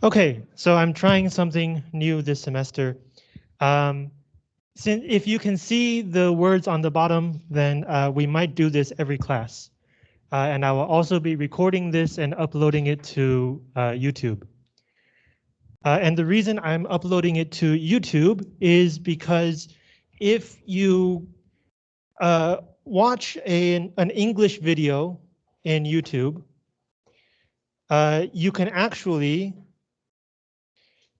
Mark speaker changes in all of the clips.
Speaker 1: Okay, so I'm trying something new this semester. Um, since if you can see the words on the bottom, then uh, we might do this every class. Uh, and I will also be recording this and uploading it to uh, YouTube. Uh, and the reason I'm uploading it to YouTube is because if you uh, watch a, an English video in YouTube, uh, you can actually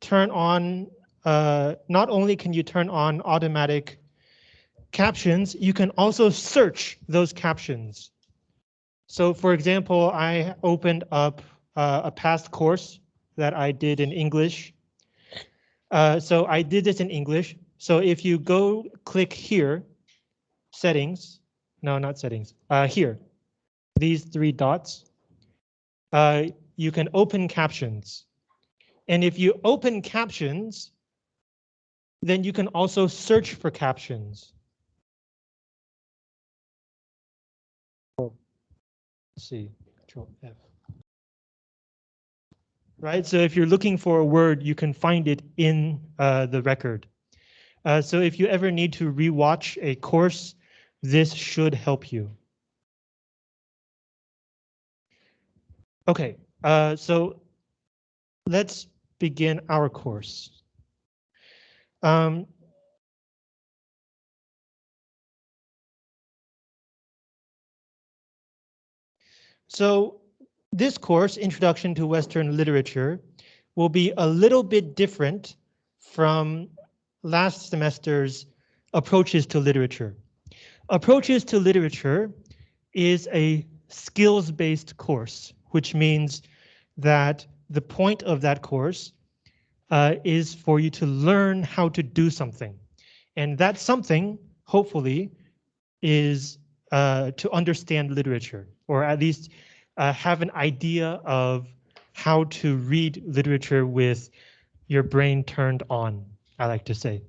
Speaker 1: turn on, uh, not only can you turn on automatic captions, you can also search those captions. So for example, I opened up uh, a past course that I did in English. Uh, so I did this in English. So if you go click here, settings, no, not settings, uh, here, these three dots, uh, you can open captions. And if you open captions, then you can also search for captions. Let's see, Control F. Right, so if you're looking for a word, you can find it in uh, the record. Uh, so if you ever need to rewatch a course, this should help you. Okay, uh, so let's begin our course. Um, so this course, Introduction to Western Literature, will be a little bit different from last semester's Approaches to Literature. Approaches to Literature is a skills-based course, which means that the point of that course uh, is for you to learn how to do something. And that something, hopefully, is uh, to understand literature, or at least uh, have an idea of how to read literature with your brain turned on, I like to say.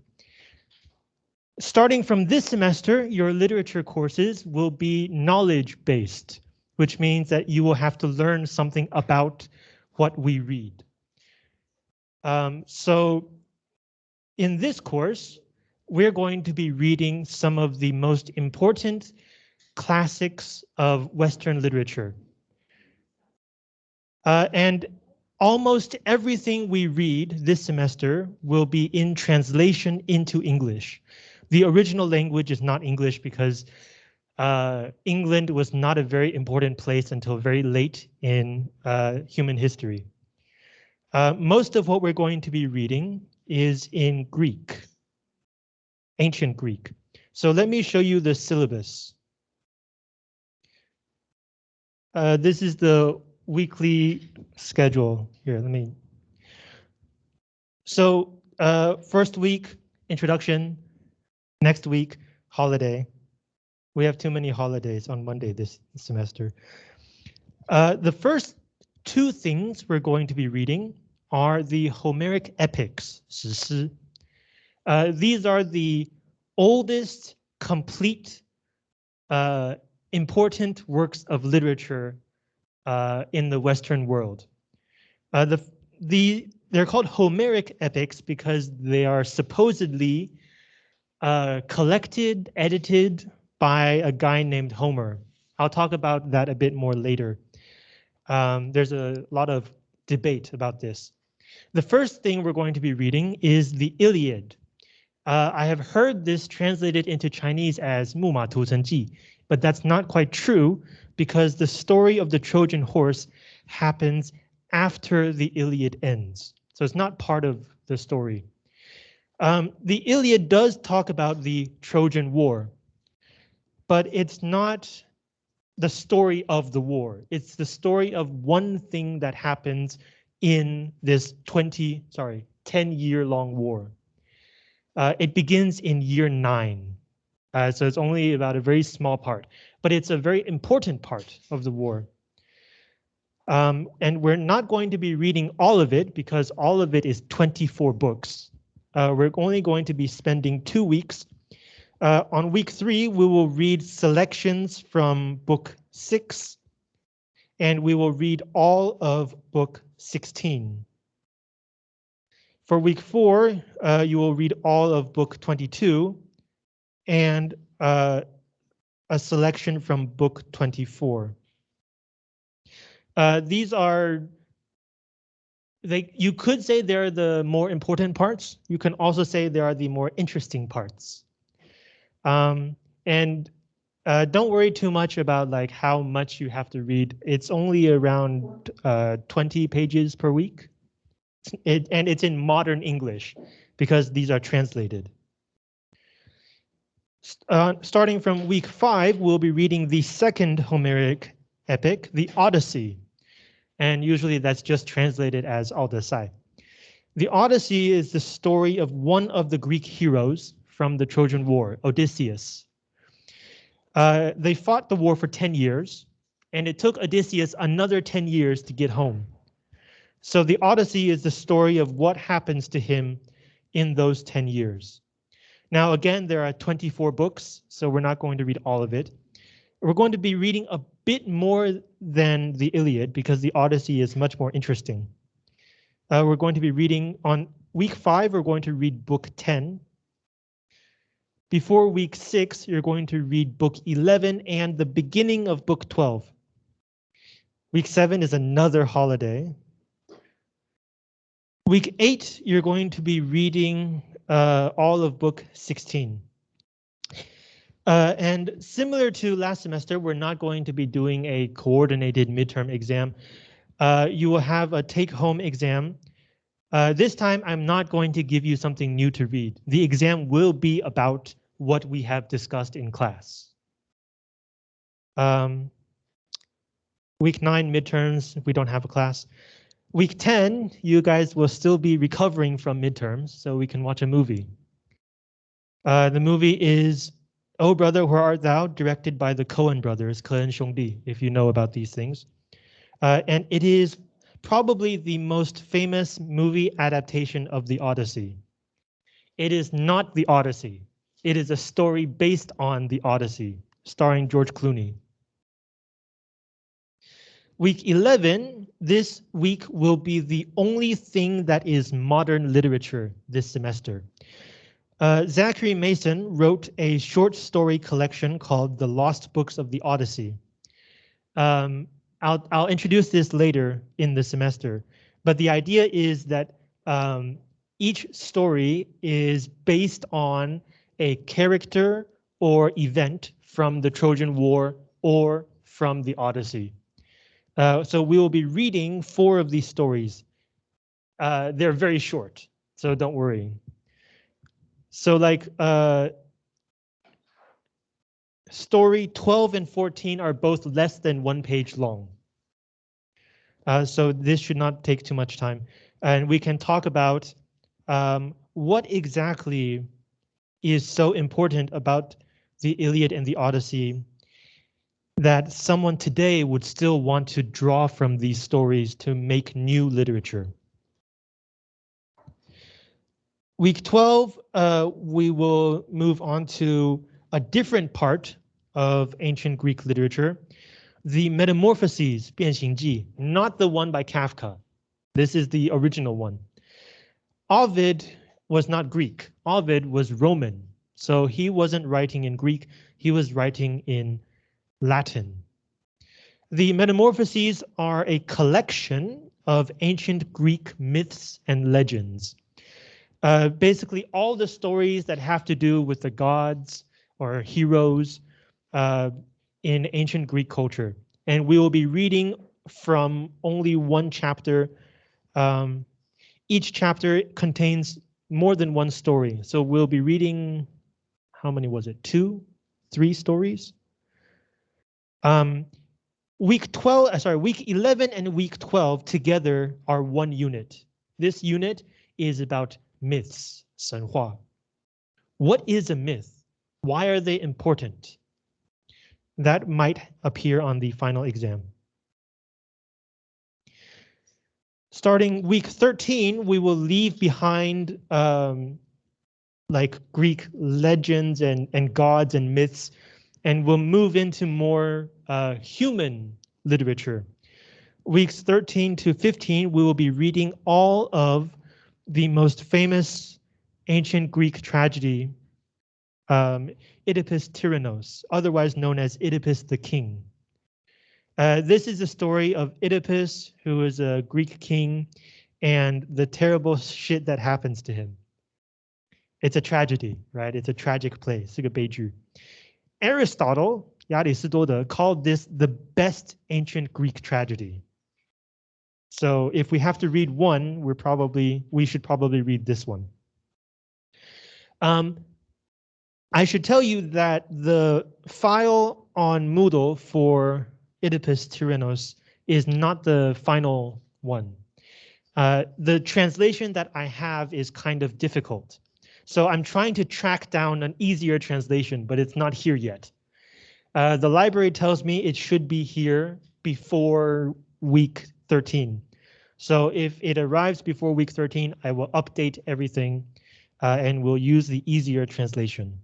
Speaker 1: Starting from this semester, your literature courses will be knowledge-based, which means that you will have to learn something about what we read. Um, so in this course, we're going to be reading some of the most important classics of Western literature. Uh, and almost everything we read this semester will be in translation into English. The original language is not English because uh, England was not a very important place until very late in uh, human history. Uh, most of what we're going to be reading is in Greek, ancient Greek. So let me show you the syllabus. Uh, this is the weekly schedule here. Let me. So uh, first week, introduction. Next week, holiday. We have too many holidays on Monday this semester. Uh, the first two things we're going to be reading are the Homeric epics, 史诗. Uh, these are the oldest complete uh, important works of literature uh, in the Western world. Uh, the, the, they're called Homeric epics because they are supposedly uh, collected, edited by a guy named Homer. I'll talk about that a bit more later. Um, there's a lot of debate about this. The first thing we're going to be reading is the Iliad. Uh, I have heard this translated into Chinese as Mu Ma Tu Chen Ji, but that's not quite true because the story of the Trojan horse happens after the Iliad ends. So it's not part of the story. Um, the Iliad does talk about the Trojan War, but it's not the story of the war. It's the story of one thing that happens in this 20, sorry, 10 year long war. Uh, it begins in year nine. Uh, so it's only about a very small part, but it's a very important part of the war. Um, and we're not going to be reading all of it because all of it is 24 books. Uh, we're only going to be spending two weeks. Uh, on week three, we will read selections from book six, and we will read all of book 16. For week four, uh, you will read all of book 22 and uh, a selection from book 24. Uh, these are they you could say they're the more important parts. You can also say they are the more interesting parts. Um, and uh, don't worry too much about like how much you have to read. It's only around uh, 20 pages per week. It, and it's in modern English because these are translated. Uh, starting from week five, we'll be reading the second Homeric epic, the Odyssey. And usually that's just translated as Odyssey. The Odyssey is the story of one of the Greek heroes from the Trojan War, Odysseus. Uh, they fought the war for 10 years, and it took Odysseus another 10 years to get home. So the Odyssey is the story of what happens to him in those 10 years. Now, again, there are 24 books, so we're not going to read all of it. We're going to be reading a bit more than the Iliad because the Odyssey is much more interesting. Uh, we're going to be reading on week five, we're going to read book 10. Before week six, you're going to read book 11 and the beginning of book 12. Week seven is another holiday. Week eight, you're going to be reading uh, all of book 16. Uh, and similar to last semester, we're not going to be doing a coordinated midterm exam. Uh, you will have a take-home exam. Uh, this time, I'm not going to give you something new to read. The exam will be about what we have discussed in class. Um, week nine midterms, we don't have a class. Week 10, you guys will still be recovering from midterms, so we can watch a movie. Uh, the movie is Oh Brother, Where Art Thou, directed by the Coen brothers, Coen Xiongdi, if you know about these things. Uh, and it is probably the most famous movie adaptation of the Odyssey. It is not the Odyssey. It is a story based on the Odyssey, starring George Clooney. Week 11, this week will be the only thing that is modern literature this semester. Uh, Zachary Mason wrote a short story collection called The Lost Books of the Odyssey. Um, I'll, I'll introduce this later in the semester, but the idea is that um, each story is based on a character or event from the Trojan War or from the Odyssey. Uh, so we will be reading four of these stories. Uh, they're very short, so don't worry. So like uh, story 12 and 14 are both less than one page long. Uh, so this should not take too much time. And we can talk about um, what exactly is so important about the Iliad and the Odyssey that someone today would still want to draw from these stories to make new literature. Week 12, uh, we will move on to a different part of ancient Greek literature, the Metamorphoses, 变形记, not the one by Kafka. This is the original one. Ovid was not Greek. Ovid was Roman, so he wasn't writing in Greek. He was writing in Latin. The Metamorphoses are a collection of ancient Greek myths and legends. Uh, basically, all the stories that have to do with the gods or heroes uh, in ancient Greek culture. And we will be reading from only one chapter. Um, each chapter contains more than one story. So we'll be reading, how many was it? Two, three stories? Um, week 12, uh, sorry, week 11 and week 12 together are one unit. This unit is about myths, 神话. What is a myth? Why are they important? That might appear on the final exam. Starting week 13, we will leave behind um, like Greek legends and, and gods and myths and we'll move into more uh, human literature. Weeks 13 to 15, we will be reading all of the most famous ancient Greek tragedy, um, Oedipus Tyrannos, otherwise known as Oedipus the King. Uh, this is the story of Oedipus, who is a Greek king, and the terrible shit that happens to him. It's a tragedy, right? It's a tragic play, 是个悲剧. Aristotle, 亚里士多德, called this the best ancient Greek tragedy. So if we have to read one, we're probably we should probably read this one. Um, I should tell you that the file on Moodle for Oedipus Tyrannos is not the final one. Uh, the translation that I have is kind of difficult. So I'm trying to track down an easier translation, but it's not here yet. Uh, the library tells me it should be here before week 13. So if it arrives before week 13, I will update everything uh, and we'll use the easier translation.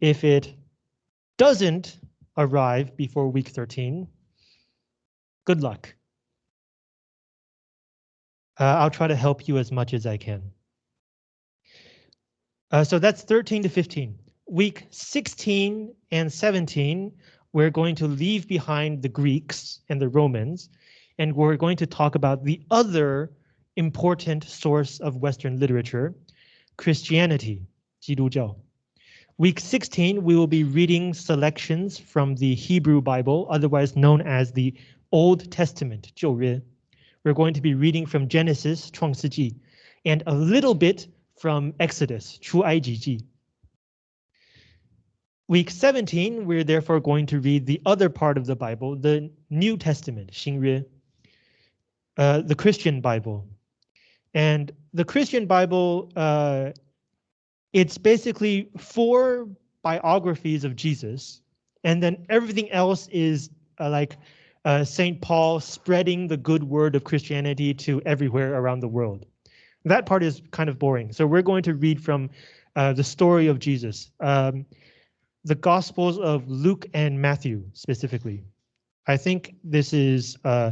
Speaker 1: If it doesn't arrive before week 13, good luck. Uh, I'll try to help you as much as I can. Uh, so that's 13 to 15. Week 16 and 17, we're going to leave behind the Greeks and the Romans, and we're going to talk about the other important source of Western literature, Christianity, 基督教. Week 16, we will be reading selections from the Hebrew Bible, otherwise known as the Old Testament, 旧约. We're going to be reading from Genesis, 创世纪, and a little bit from Exodus, 出埃及记. Week 17, we're therefore going to read the other part of the Bible, the New Testament, 新约, uh, the Christian Bible. And the Christian Bible uh, it's basically four biographies of Jesus, and then everything else is uh, like uh, St. Paul spreading the good word of Christianity to everywhere around the world. That part is kind of boring. So we're going to read from uh, the story of Jesus, um, the Gospels of Luke and Matthew specifically. I think this is uh,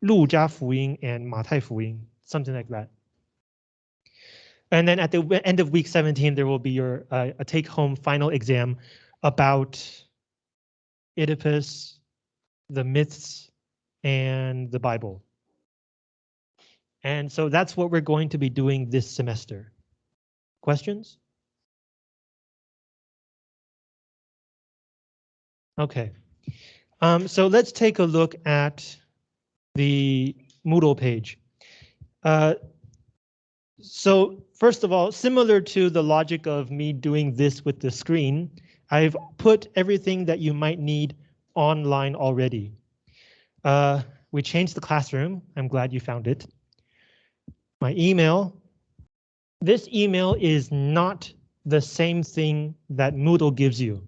Speaker 1: 路加福音 and 马太福音, something like that. And then at the end of week 17, there will be your uh, a take home final exam about Oedipus, the myths, and the Bible. And so that's what we're going to be doing this semester. Questions? Okay, um, so let's take a look at the Moodle page. Uh, so first of all, similar to the logic of me doing this with the screen, I've put everything that you might need online already. Uh, we changed the classroom. I'm glad you found it. My email. This email is not the same thing that Moodle gives you.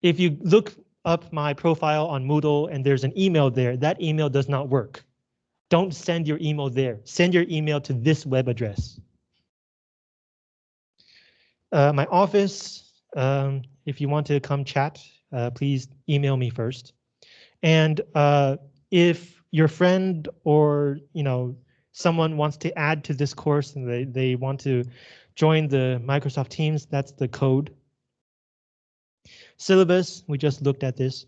Speaker 1: If you look up my profile on Moodle and there's an email there, that email does not work. Don't send your email there. Send your email to this web address. Uh, my office, um, if you want to come chat, uh, please email me first. And uh, if your friend or you know someone wants to add to this course and they, they want to join the Microsoft Teams, that's the code. Syllabus, we just looked at this.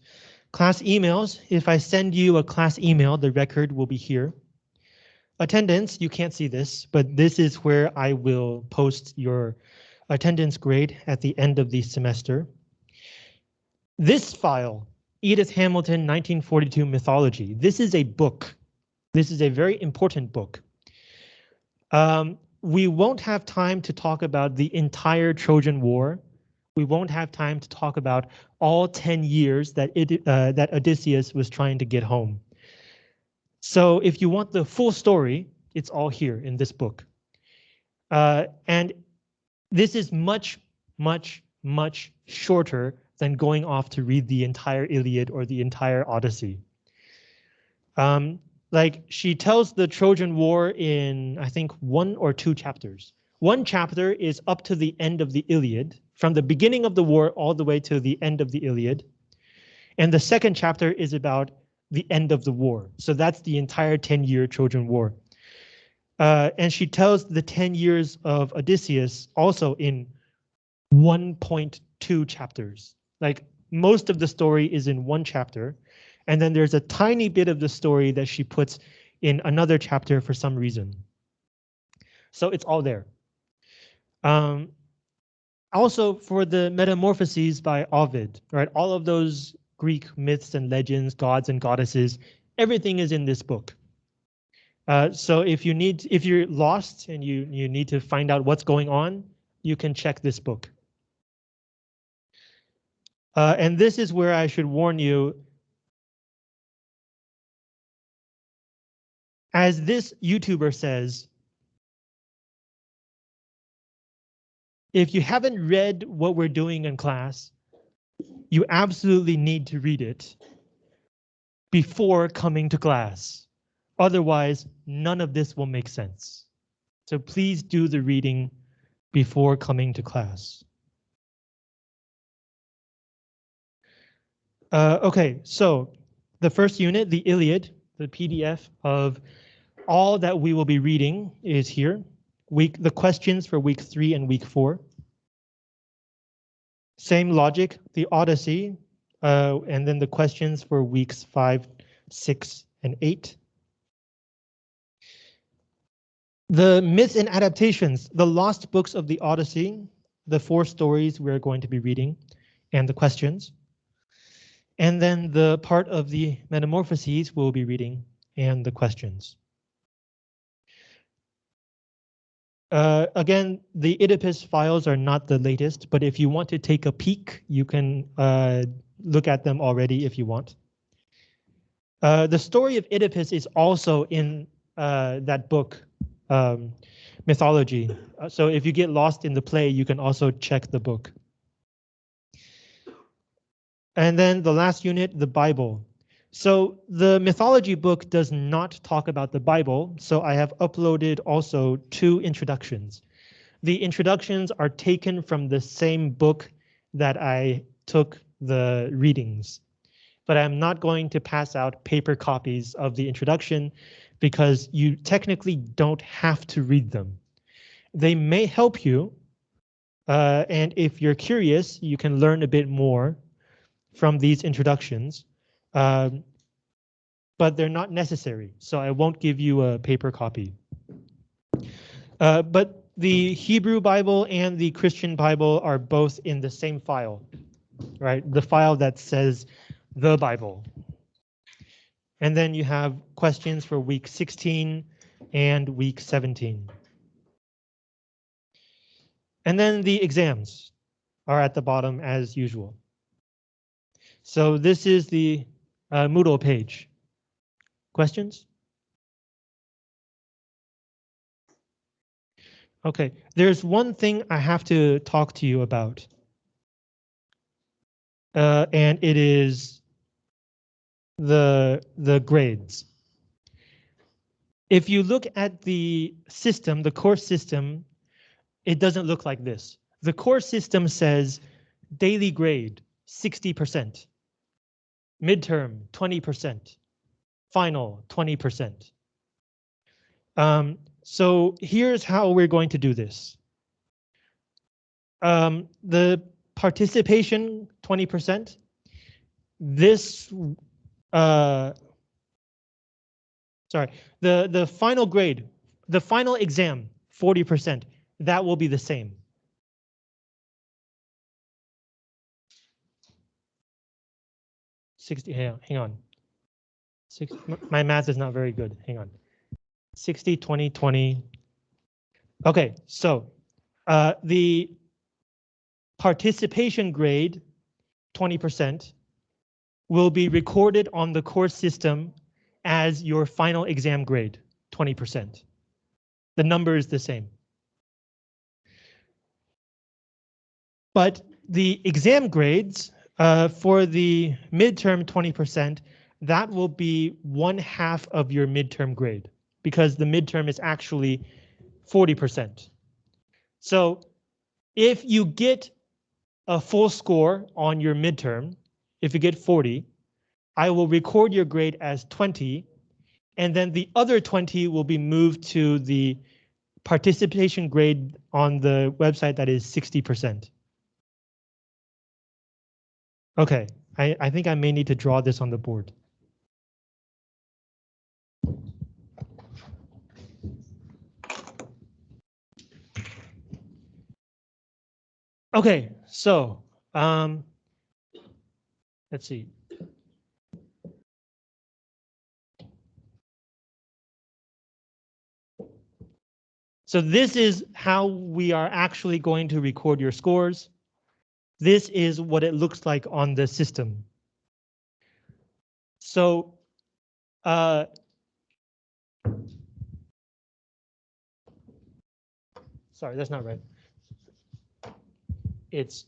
Speaker 1: Class emails, if I send you a class email, the record will be here. Attendance, you can't see this, but this is where I will post your attendance grade at the end of the semester. This file, Edith Hamilton 1942 Mythology, this is a book. This is a very important book. Um, we won't have time to talk about the entire Trojan War we won't have time to talk about all 10 years that, it, uh, that Odysseus was trying to get home. So if you want the full story, it's all here in this book. Uh, and this is much, much, much shorter than going off to read the entire Iliad or the entire Odyssey. Um, like she tells the Trojan War in, I think, one or two chapters. One chapter is up to the end of the Iliad, from the beginning of the war all the way to the end of the Iliad. And the second chapter is about the end of the war. So that's the entire 10 year Trojan War. Uh, and she tells the 10 years of Odysseus also in 1.2 chapters. Like most of the story is in one chapter. And then there's a tiny bit of the story that she puts in another chapter for some reason. So it's all there. Um, also for the Metamorphoses by Ovid, right? All of those Greek myths and legends, gods and goddesses, everything is in this book. Uh, so if you need, if you're lost and you you need to find out what's going on, you can check this book. Uh, and this is where I should warn you. As this YouTuber says, if you haven't read what we're doing in class, you absolutely need to read it before coming to class. Otherwise, none of this will make sense. So please do the reading before coming to class. Uh, okay, so the first unit, the Iliad, the PDF of all that we will be reading is here. Week the questions for week three and week four. Same logic, the Odyssey, uh, and then the questions for weeks five, six, and eight. The myths and adaptations, the lost books of the Odyssey, the four stories we're going to be reading, and the questions. And then the part of the Metamorphoses we'll be reading, and the questions. Uh, again, the Oedipus files are not the latest, but if you want to take a peek, you can uh, look at them already if you want. Uh, the story of Oedipus is also in uh, that book, um, Mythology. Uh, so if you get lost in the play, you can also check the book. And then the last unit, the Bible. So the mythology book does not talk about the Bible, so I have uploaded also two introductions. The introductions are taken from the same book that I took the readings, but I'm not going to pass out paper copies of the introduction because you technically don't have to read them. They may help you, uh, and if you're curious, you can learn a bit more from these introductions um, but they're not necessary, so I won't give you a paper copy. Uh, but the Hebrew Bible and the Christian Bible are both in the same file, right? The file that says the Bible. And then you have questions for week 16 and week 17. And then the exams are at the bottom as usual. So this is the uh, Moodle page. Questions? Okay, there's one thing I have to talk to you about. Uh, and it is the, the grades. If you look at the system, the course system, it doesn't look like this. The course system says daily grade 60%, midterm 20%, final 20%. Um, so here's how we're going to do this. Um, the participation 20%, this, uh, sorry, the, the final grade, the final exam, 40%, that will be the same. Sixty. Hang on. Six, my math is not very good. Hang on. 60, 20, 20. Okay, so uh, the participation grade, 20%, will be recorded on the course system as your final exam grade, 20%. The number is the same. But the exam grades uh, for the midterm 20%, that will be one half of your midterm grade because the midterm is actually 40%. So if you get a full score on your midterm, if you get 40, I will record your grade as 20 and then the other 20 will be moved to the participation grade on the website that is 60%. Okay, I, I think I may need to draw this on the board. Okay, so um, let's see. So this is how we are actually going to record your scores. This is what it looks like on the system. So uh, sorry, that's not right it's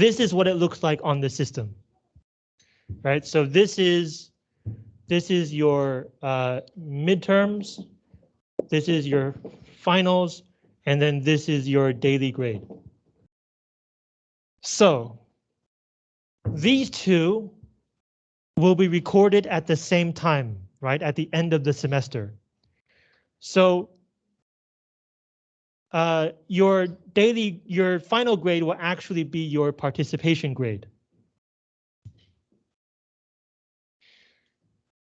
Speaker 1: this is what it looks like on the system. Right, so this is this is your uh, midterms, this is your finals, and then this is your daily grade. So these two will be recorded at the same time, right, at the end of the semester. So uh, your daily, your final grade will actually be your participation grade.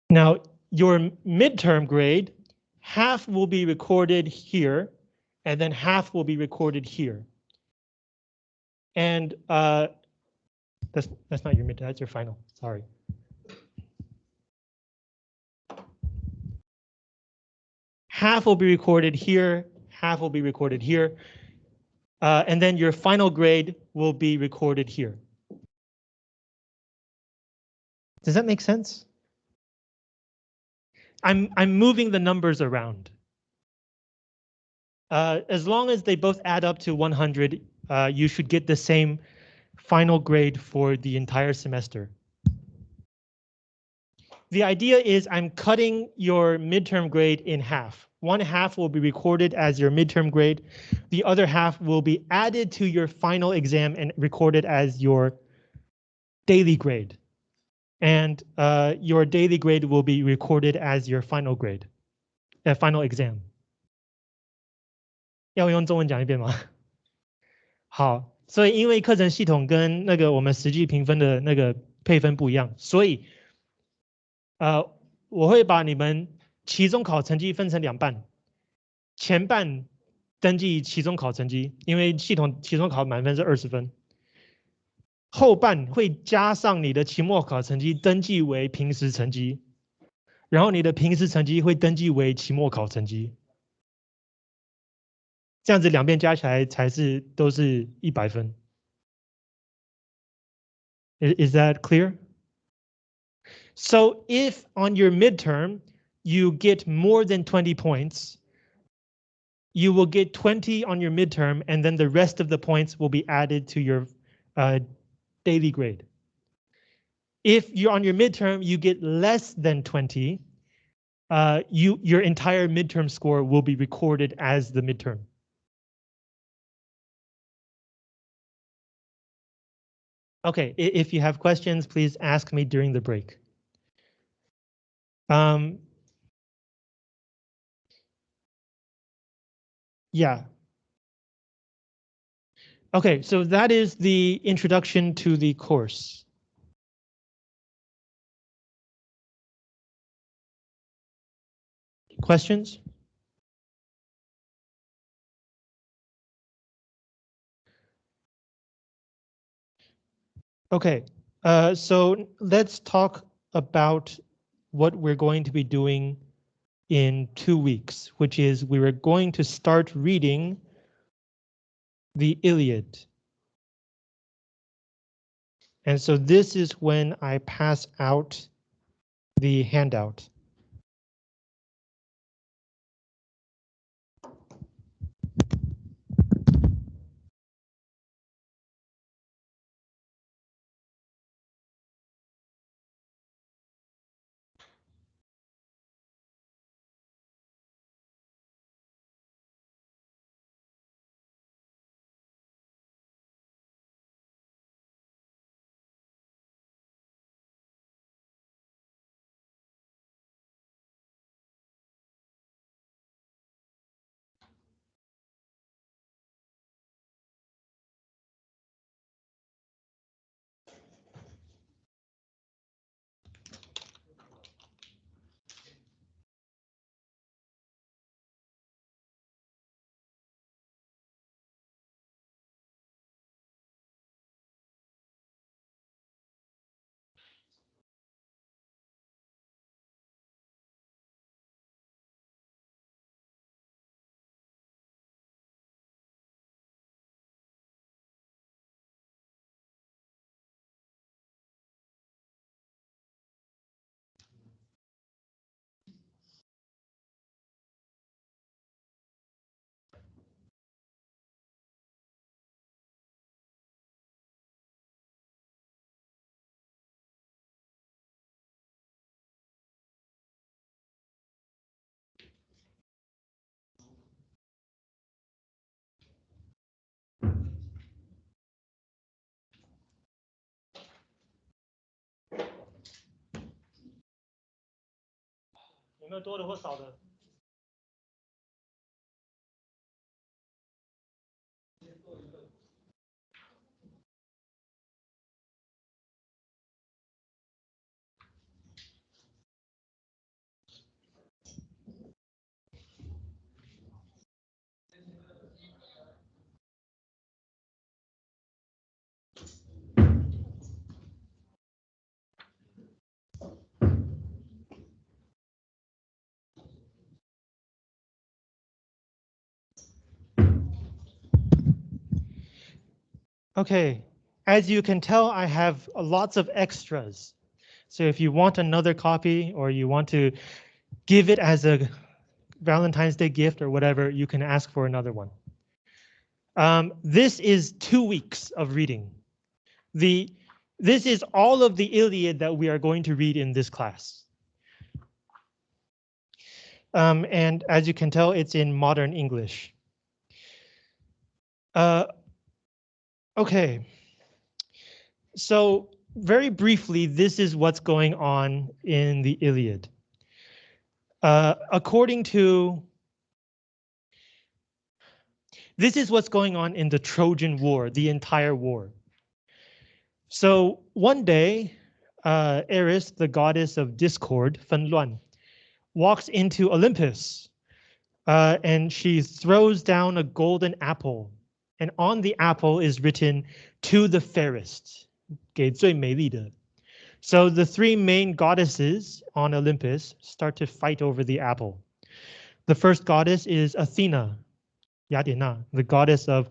Speaker 1: Now, your midterm grade, half will be recorded here, and then half will be recorded here. And uh, that's that's not your midterm, that's your final. Sorry. Half will be recorded here, half will be recorded here. Uh, and then your final grade will be recorded here. Does that make sense? I'm, I'm moving the numbers around. Uh, as long as they both add up to 100, uh, you should get the same final grade for the entire semester. The idea is I'm cutting your midterm grade in half. One half will be recorded as your midterm grade. The other half will be added to your final exam and recorded as your daily grade. And uh, your daily grade will be recorded as your final grade, uh, final exam. 要用中文讲一遍吗？好，所以因为课程系统跟那个我们实际评分的那个配分不一样，所以呃，我会把你们 期中考成绩分成两半，前半登记期中考成绩，因为系统期中考满分是二十分，后半会加上你的期末考成绩登记为平时成绩，然后你的平时成绩会登记为期末考成绩，这样子两边加起来才是都是一百分。Is that clear? So if on your midterm you get more than 20 points, you will get 20 on your midterm and then the rest of the points will be added to your uh, daily grade. If you're on your midterm, you get less than 20, uh, you your entire midterm score will be recorded as the midterm. Okay, if you have questions, please ask me during the break. Um, Yeah. Okay, so that is the introduction to the course. Questions? Okay, uh, so let's talk about what we're going to be doing in two weeks, which is we were going to start reading the Iliad. And so this is when I pass out the handout. 有没有多的或少的？Okay, as you can tell, I have lots of extras. So if you want another copy or you want to give it as a Valentine's Day gift or whatever, you can ask for another one. Um, this is two weeks of reading. The this is all of the Iliad that we are going to read in this class. Um, and as you can tell, it's in modern English. Uh, Okay. So very briefly, this is what's going on in the Iliad. Uh, according to this is what's going on in the Trojan War, the entire war. So one day, uh, Eris, the goddess of discord, Fen Luan, walks into Olympus uh, and she throws down a golden apple and on the apple is written to the fairest, 给最美丽的. So the three main goddesses on Olympus start to fight over the apple. The first goddess is Athena, Yadina, the goddess of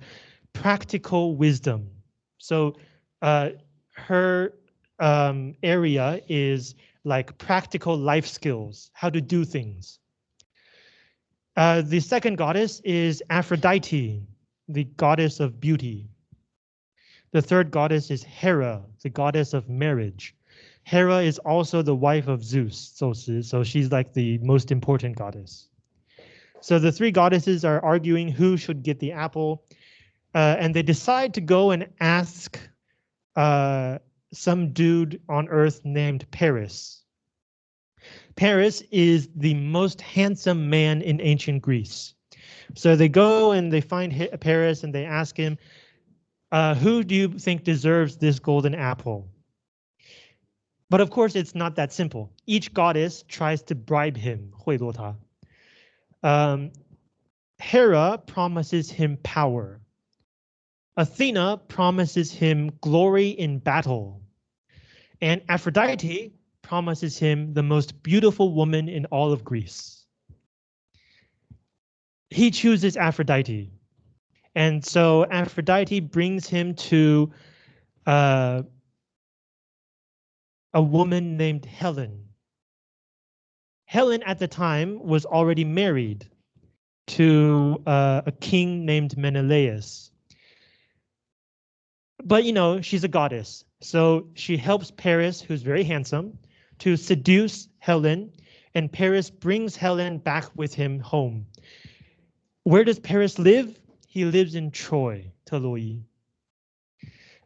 Speaker 1: practical wisdom. So uh, her um, area is like practical life skills, how to do things. Uh, the second goddess is Aphrodite, the goddess of beauty. The third goddess is Hera, the goddess of marriage. Hera is also the wife of Zeus, so she's like the most important goddess. So the three goddesses are arguing who should get the apple, uh, and they decide to go and ask uh, some dude on Earth named Paris. Paris is the most handsome man in ancient Greece. So they go and they find Paris and they ask him, uh, who do you think deserves this golden apple? But of course, it's not that simple. Each goddess tries to bribe him, 贿赂他. Um, Hera promises him power. Athena promises him glory in battle. And Aphrodite promises him the most beautiful woman in all of Greece. He chooses Aphrodite. And so Aphrodite brings him to uh, a woman named Helen. Helen at the time was already married to uh, a king named Menelaus. But you know, she's a goddess, so she helps Paris, who's very handsome, to seduce Helen, and Paris brings Helen back with him home. Where does Paris live? He lives in Troy, Teloi.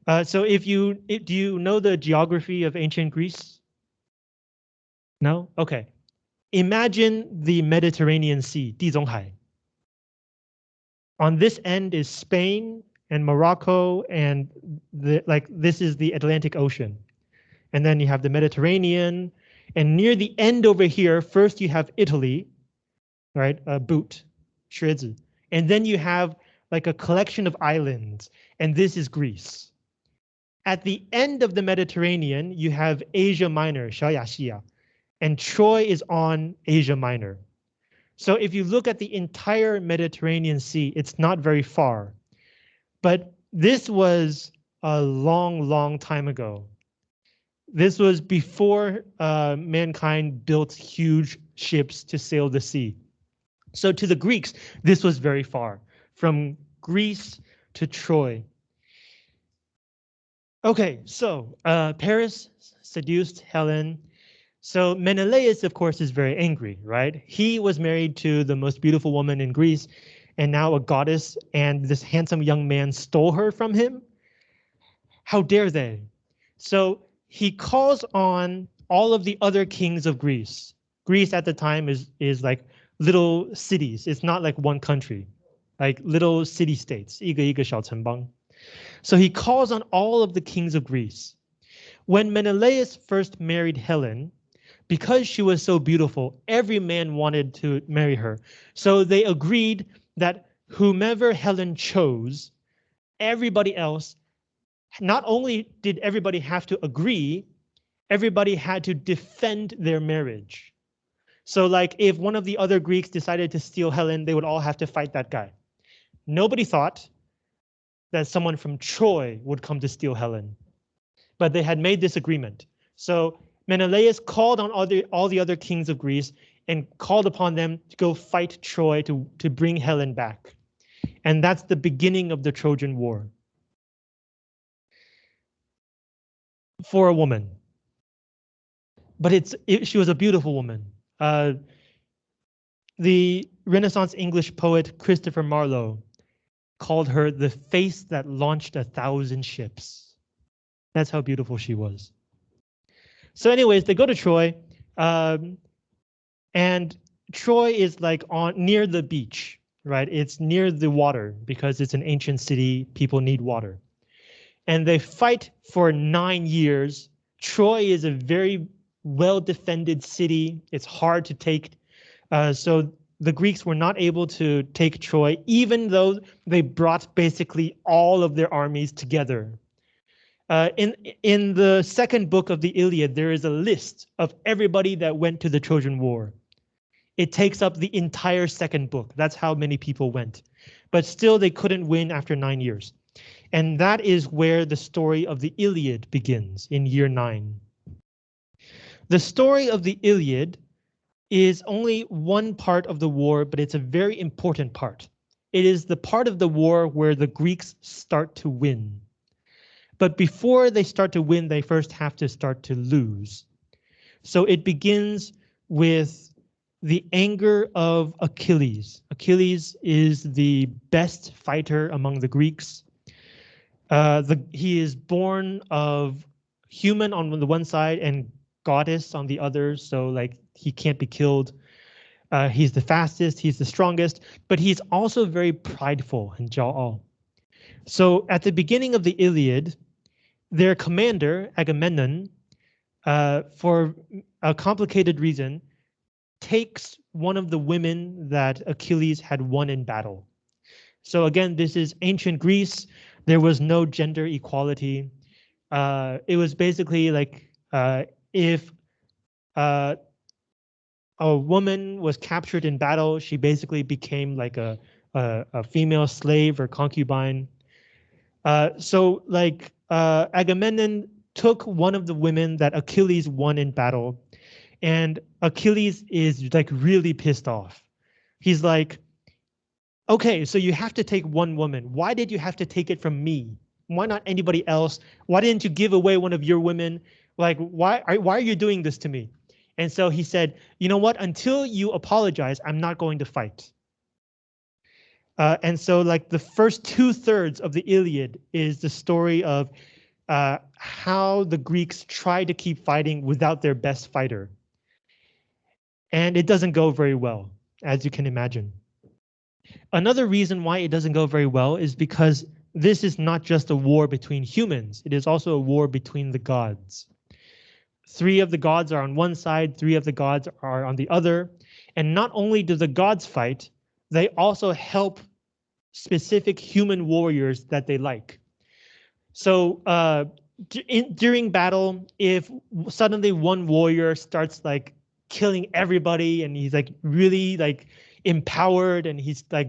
Speaker 1: Uh, so if you if, do you know the geography of ancient Greece? No? Okay. Imagine the Mediterranean Sea, Dizonghai. On this end is Spain and Morocco and the, like this is the Atlantic Ocean. And then you have the Mediterranean and near the end over here, first you have Italy, right? A boot. And then you have like a collection of islands, and this is Greece. At the end of the Mediterranean, you have Asia Minor, Shaoyaxia, and Troy is on Asia Minor. So if you look at the entire Mediterranean Sea, it's not very far. But this was a long, long time ago. This was before uh, mankind built huge ships to sail the sea. So to the Greeks, this was very far, from Greece to Troy. Okay, so uh, Paris seduced Helen. So Menelaus, of course, is very angry, right? He was married to the most beautiful woman in Greece, and now a goddess, and this handsome young man stole her from him. How dare they? So he calls on all of the other kings of Greece, Greece at the time is is like little cities. It's not like one country, like little city states. 一个一个小城邦. So he calls on all of the kings of Greece. When Menelaus first married Helen, because she was so beautiful, every man wanted to marry her. So they agreed that whomever Helen chose, everybody else, not only did everybody have to agree, everybody had to defend their marriage. So like if one of the other Greeks decided to steal Helen, they would all have to fight that guy. Nobody thought that someone from Troy would come to steal Helen, but they had made this agreement. So Menelaus called on all the, all the other kings of Greece and called upon them to go fight Troy to, to bring Helen back. And that's the beginning of the Trojan War. For a woman. But it's it, she was a beautiful woman. Uh, the Renaissance English poet Christopher Marlowe called her the face that launched a thousand ships. That's how beautiful she was. So anyways, they go to Troy, um, and Troy is like on near the beach, right? It's near the water because it's an ancient city. People need water. And they fight for nine years. Troy is a very well defended city. It's hard to take. Uh, so the Greeks were not able to take Troy, even though they brought basically all of their armies together uh, in in the second book of the Iliad, there is a list of everybody that went to the Trojan War. It takes up the entire second book. That's how many people went. But still, they couldn't win after nine years. And that is where the story of the Iliad begins in year nine. The story of the Iliad is only one part of the war, but it's a very important part. It is the part of the war where the Greeks start to win. But before they start to win, they first have to start to lose. So it begins with the anger of Achilles. Achilles is the best fighter among the Greeks. Uh, the, he is born of human on the one side and goddess on the other, so like he can't be killed. Uh, he's the fastest, he's the strongest, but he's also very prideful and 骄傲. So at the beginning of the Iliad, their commander, Agamemnon, uh, for a complicated reason, takes one of the women that Achilles had won in battle. So again, this is ancient Greece. There was no gender equality. Uh, it was basically like uh, if uh, a woman was captured in battle, she basically became like a, a, a female slave or concubine. Uh, so like uh, Agamemnon took one of the women that Achilles won in battle, and Achilles is like really pissed off. He's like, okay, so you have to take one woman. Why did you have to take it from me? Why not anybody else? Why didn't you give away one of your women? Like, why are, why are you doing this to me? And so he said, you know what, until you apologize, I'm not going to fight. Uh, and so like the first two thirds of the Iliad is the story of uh, how the Greeks try to keep fighting without their best fighter. And it doesn't go very well, as you can imagine. Another reason why it doesn't go very well is because this is not just a war between humans, it is also a war between the gods. Three of the gods are on one side, three of the gods are on the other. And not only do the gods fight, they also help specific human warriors that they like. So uh, in, during battle, if suddenly one warrior starts like killing everybody and he's like really like empowered and he's like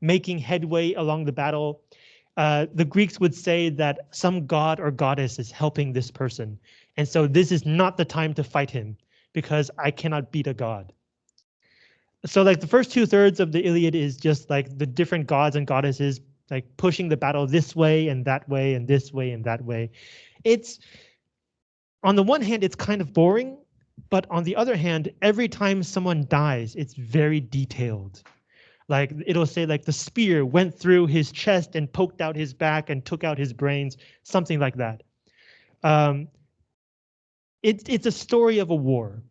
Speaker 1: making headway along the battle, uh, the Greeks would say that some god or goddess is helping this person. And so this is not the time to fight him because I cannot beat a god so like the first two thirds of the Iliad is just like the different gods and goddesses like pushing the battle this way and that way and this way and that way. It's on the one hand, it's kind of boring, but on the other hand, every time someone dies, it's very detailed. Like it'll say like the spear went through his chest and poked out his back and took out his brains, something like that. Um, it, it's a story of a war.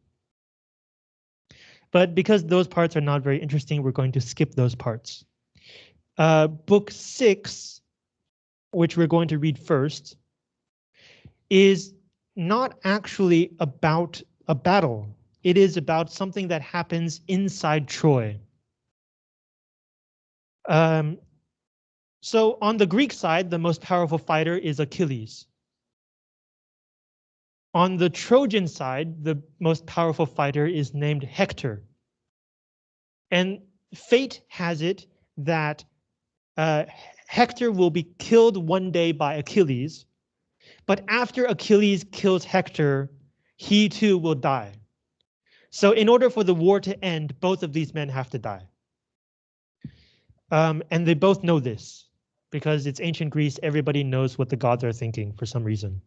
Speaker 1: But because those parts are not very interesting, we're going to skip those parts. Uh, book six, which we're going to read first, is not actually about a battle. It is about something that happens inside Troy. Um, so on the Greek side, the most powerful fighter is Achilles. On the Trojan side, the most powerful fighter is named Hector. And fate has it that uh, Hector will be killed one day by Achilles, but after Achilles kills Hector, he too will die. So in order for the war to end, both of these men have to die. Um, and they both know this because it's ancient Greece. Everybody knows what the gods are thinking for some reason.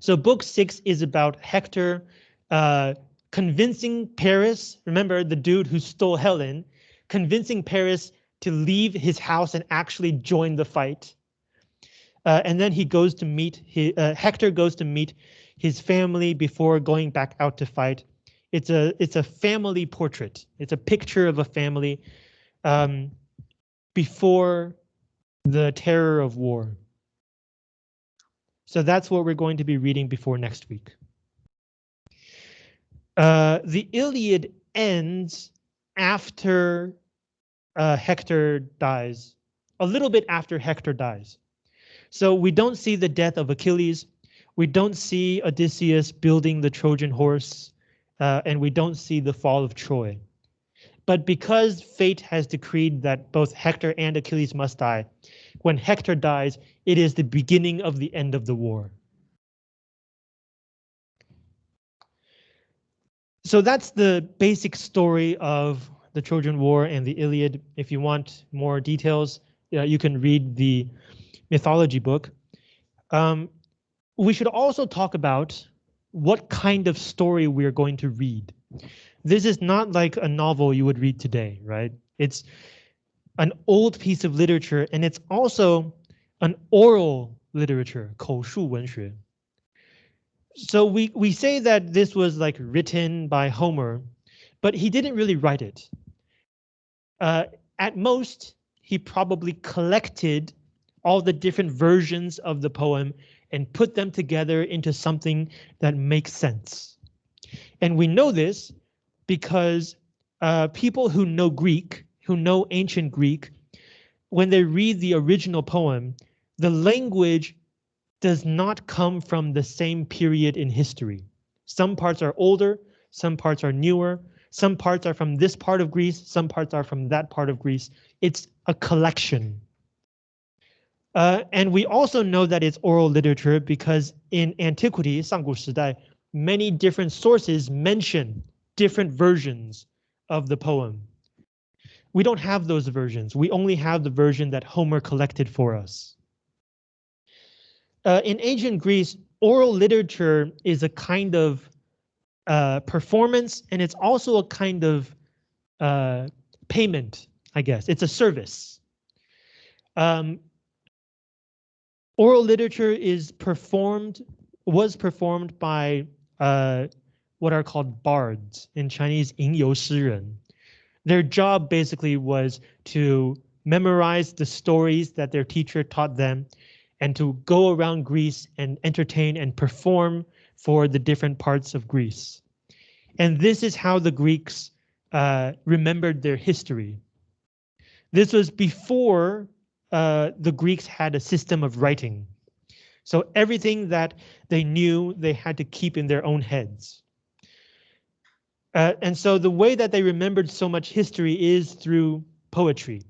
Speaker 1: So book six is about Hector uh, convincing Paris, remember the dude who stole Helen, convincing Paris to leave his house and actually join the fight. Uh, and then he goes to meet his, uh, Hector goes to meet his family before going back out to fight. It's a it's a family portrait. It's a picture of a family um, before the terror of war. So that's what we're going to be reading before next week. Uh, the Iliad ends after uh, Hector dies, a little bit after Hector dies. So we don't see the death of Achilles. We don't see Odysseus building the Trojan horse, uh, and we don't see the fall of Troy. But because fate has decreed that both Hector and Achilles must die, when Hector dies, it is the beginning of the end of the war. So that's the basic story of the Trojan War and the Iliad. If you want more details, uh, you can read the mythology book. Um, we should also talk about what kind of story we're going to read This is not like a novel you would read today, right? It's an old piece of literature and it's also an oral literature, 口述文学. So we, we say that this was like written by Homer, but he didn't really write it. Uh, at most, he probably collected all the different versions of the poem and put them together into something that makes sense. And we know this because uh, people who know Greek, who know ancient Greek, when they read the original poem, the language does not come from the same period in history. Some parts are older, some parts are newer, some parts are from this part of Greece, some parts are from that part of Greece. It's a collection. Uh, and we also know that it's oral literature because in antiquity, 上古时代, many different sources mention different versions of the poem. We don't have those versions. We only have the version that Homer collected for us. Uh, in ancient Greece, oral literature is a kind of uh, performance, and it's also a kind of uh, payment, I guess. It's a service. Um, oral literature is performed, was performed by uh, what are called bards in Chinese, 吟游诗人. Their job basically was to memorize the stories that their teacher taught them and to go around Greece and entertain and perform for the different parts of Greece. And this is how the Greeks uh, remembered their history. This was before uh, the Greeks had a system of writing. So everything that they knew they had to keep in their own heads. Uh, and so the way that they remembered so much history is through poetry.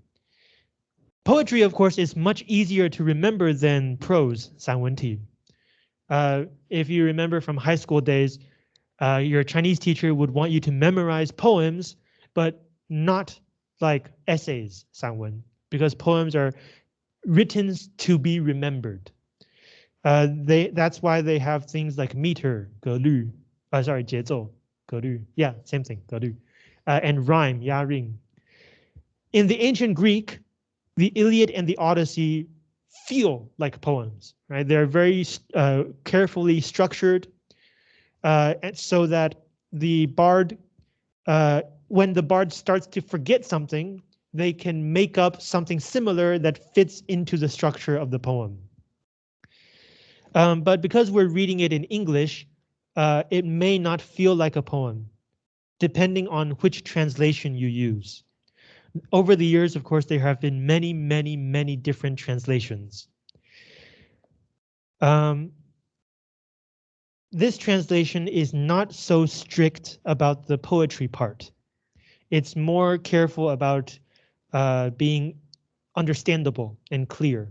Speaker 1: Poetry, of course, is much easier to remember than prose, 散文体. Uh, if you remember from high school days, uh, your Chinese teacher would want you to memorize poems, but not like essays, 散文, because poems are written to be remembered. Uh, they that's why they have things like meter, 格律, uh, sorry, 节奏, Garu. Yeah, same thing, Garu. Uh, and rhyme, Yaring. In the ancient Greek, the Iliad and the Odyssey feel like poems, right? They're very uh, carefully structured uh, and so that the bard, uh, when the bard starts to forget something, they can make up something similar that fits into the structure of the poem. Um, but because we're reading it in English, uh, it may not feel like a poem, depending on which translation you use. Over the years, of course, there have been many, many, many different translations. Um, this translation is not so strict about the poetry part. It's more careful about uh, being understandable and clear.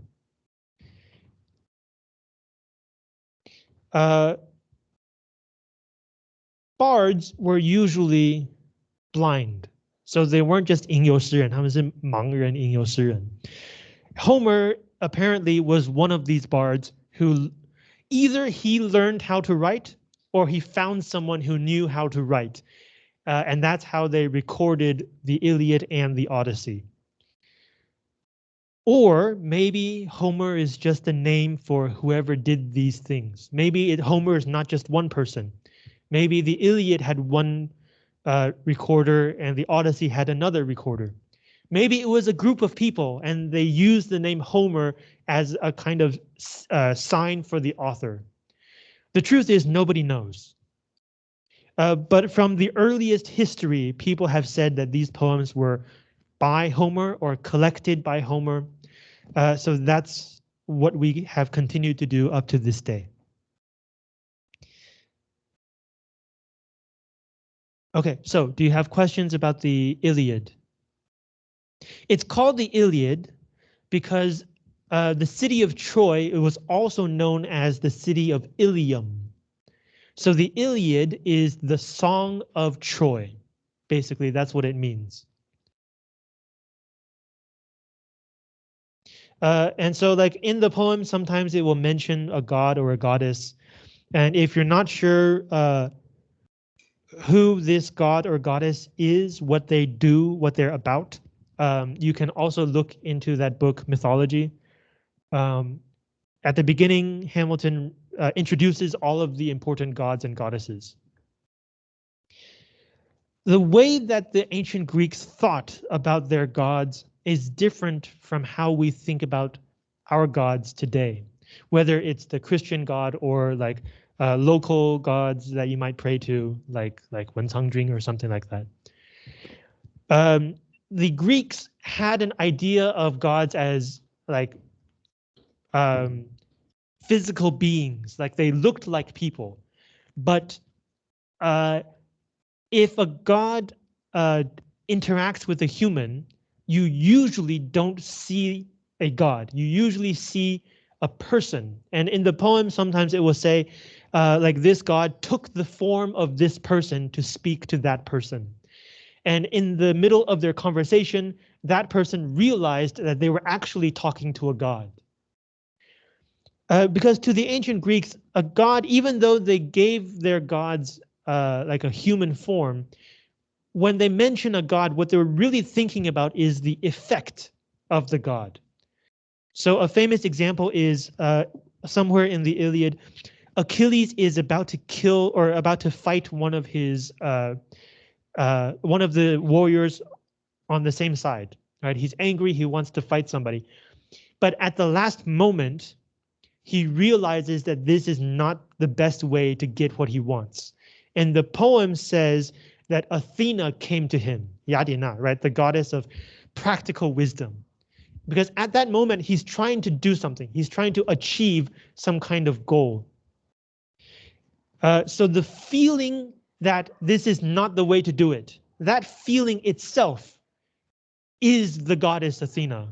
Speaker 1: Uh, bards were usually blind, so they weren't just 吟游诗人,他们是盲人吟游诗人. Homer apparently was one of these bards who either he learned how to write or he found someone who knew how to write. Uh, and that's how they recorded the Iliad and the Odyssey. Or maybe Homer is just a name for whoever did these things. Maybe it, Homer is not just one person. Maybe the Iliad had one uh, recorder and the Odyssey had another recorder. Maybe it was a group of people and they used the name Homer as a kind of uh, sign for the author. The truth is nobody knows. Uh, but from the earliest history, people have said that these poems were by Homer or collected by Homer. Uh, so that's what we have continued to do up to this day. Okay, so do you have questions about the Iliad? It's called the Iliad because uh, the city of Troy it was also known as the city of Ilium. So the Iliad is the song of Troy. Basically, that's what it means. Uh, and so like in the poem, sometimes it will mention a god or a goddess. And if you're not sure uh, who this god or goddess is, what they do, what they're about, um, you can also look into that book, Mythology. Um, at the beginning, Hamilton uh, introduces all of the important gods and goddesses. The way that the ancient Greeks thought about their gods is different from how we think about our gods today, whether it's the Christian God or like uh, local gods that you might pray to, like like Wencangjing or something like that. Um, the Greeks had an idea of gods as like um, physical beings, like they looked like people. But uh, if a god uh, interacts with a human, you usually don't see a god. You usually see a person. And in the poem, sometimes it will say, uh, like this god took the form of this person to speak to that person. And in the middle of their conversation, that person realized that they were actually talking to a god. Uh, because to the ancient Greeks, a god, even though they gave their gods uh, like a human form, when they mention a god, what they're really thinking about is the effect of the god. So a famous example is uh, somewhere in the Iliad, Achilles is about to kill or about to fight one of his uh, uh, one of the warriors on the same side. Right, he's angry. He wants to fight somebody, but at the last moment, he realizes that this is not the best way to get what he wants. And the poem says that Athena came to him, Yadina, right, the goddess of practical wisdom. Because at that moment, he's trying to do something. He's trying to achieve some kind of goal. Uh, so the feeling that this is not the way to do it, that feeling itself is the goddess Athena.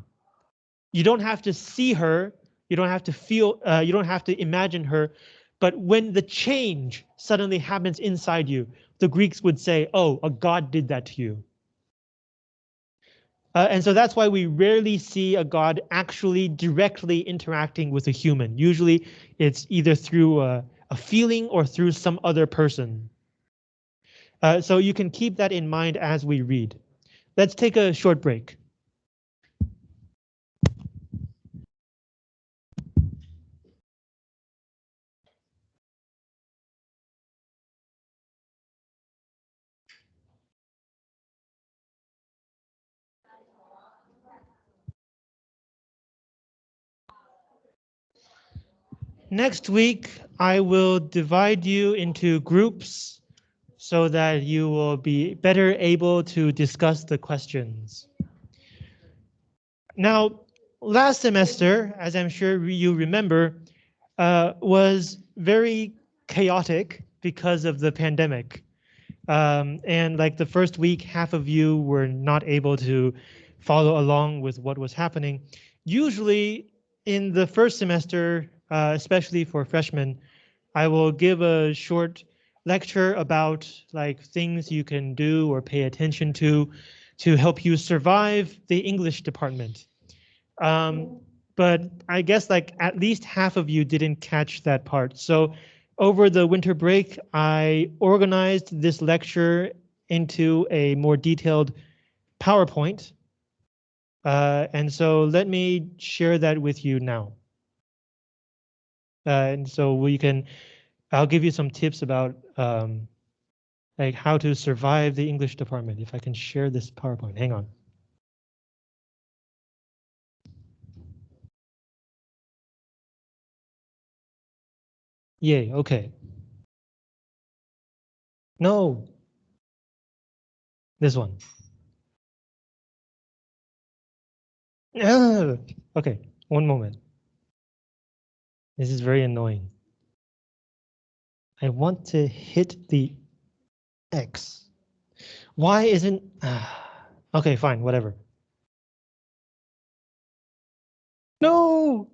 Speaker 1: You don't have to see her, you don't have to feel, uh, you don't have to imagine her, but when the change suddenly happens inside you, the Greeks would say, oh, a god did that to you. Uh, and so that's why we rarely see a god actually directly interacting with a human. Usually it's either through a, a feeling or through some other person. Uh, so you can keep that in mind as we read. Let's take a short break. Next week, I will divide you into groups so that you will be better able to discuss the questions. Now, last semester, as I'm sure you remember, uh, was very chaotic because of the pandemic. Um, and like the first week, half of you were not able to follow along with what was happening. Usually in the first semester, uh, especially for freshmen, I will give a short lecture about like things you can do or pay attention to to help you survive the English department. Um, but I guess like at least half of you didn't catch that part. So over the winter break, I organized this lecture into a more detailed PowerPoint. Uh, and so let me share that with you now. Uh, and so we can, I'll give you some tips about um, like how to survive the English department. If I can share this PowerPoint, hang on. Yay, okay. No. This one. okay, one moment. This is very annoying. I want to hit the X. Why isn't... Ah, okay, fine, whatever. No!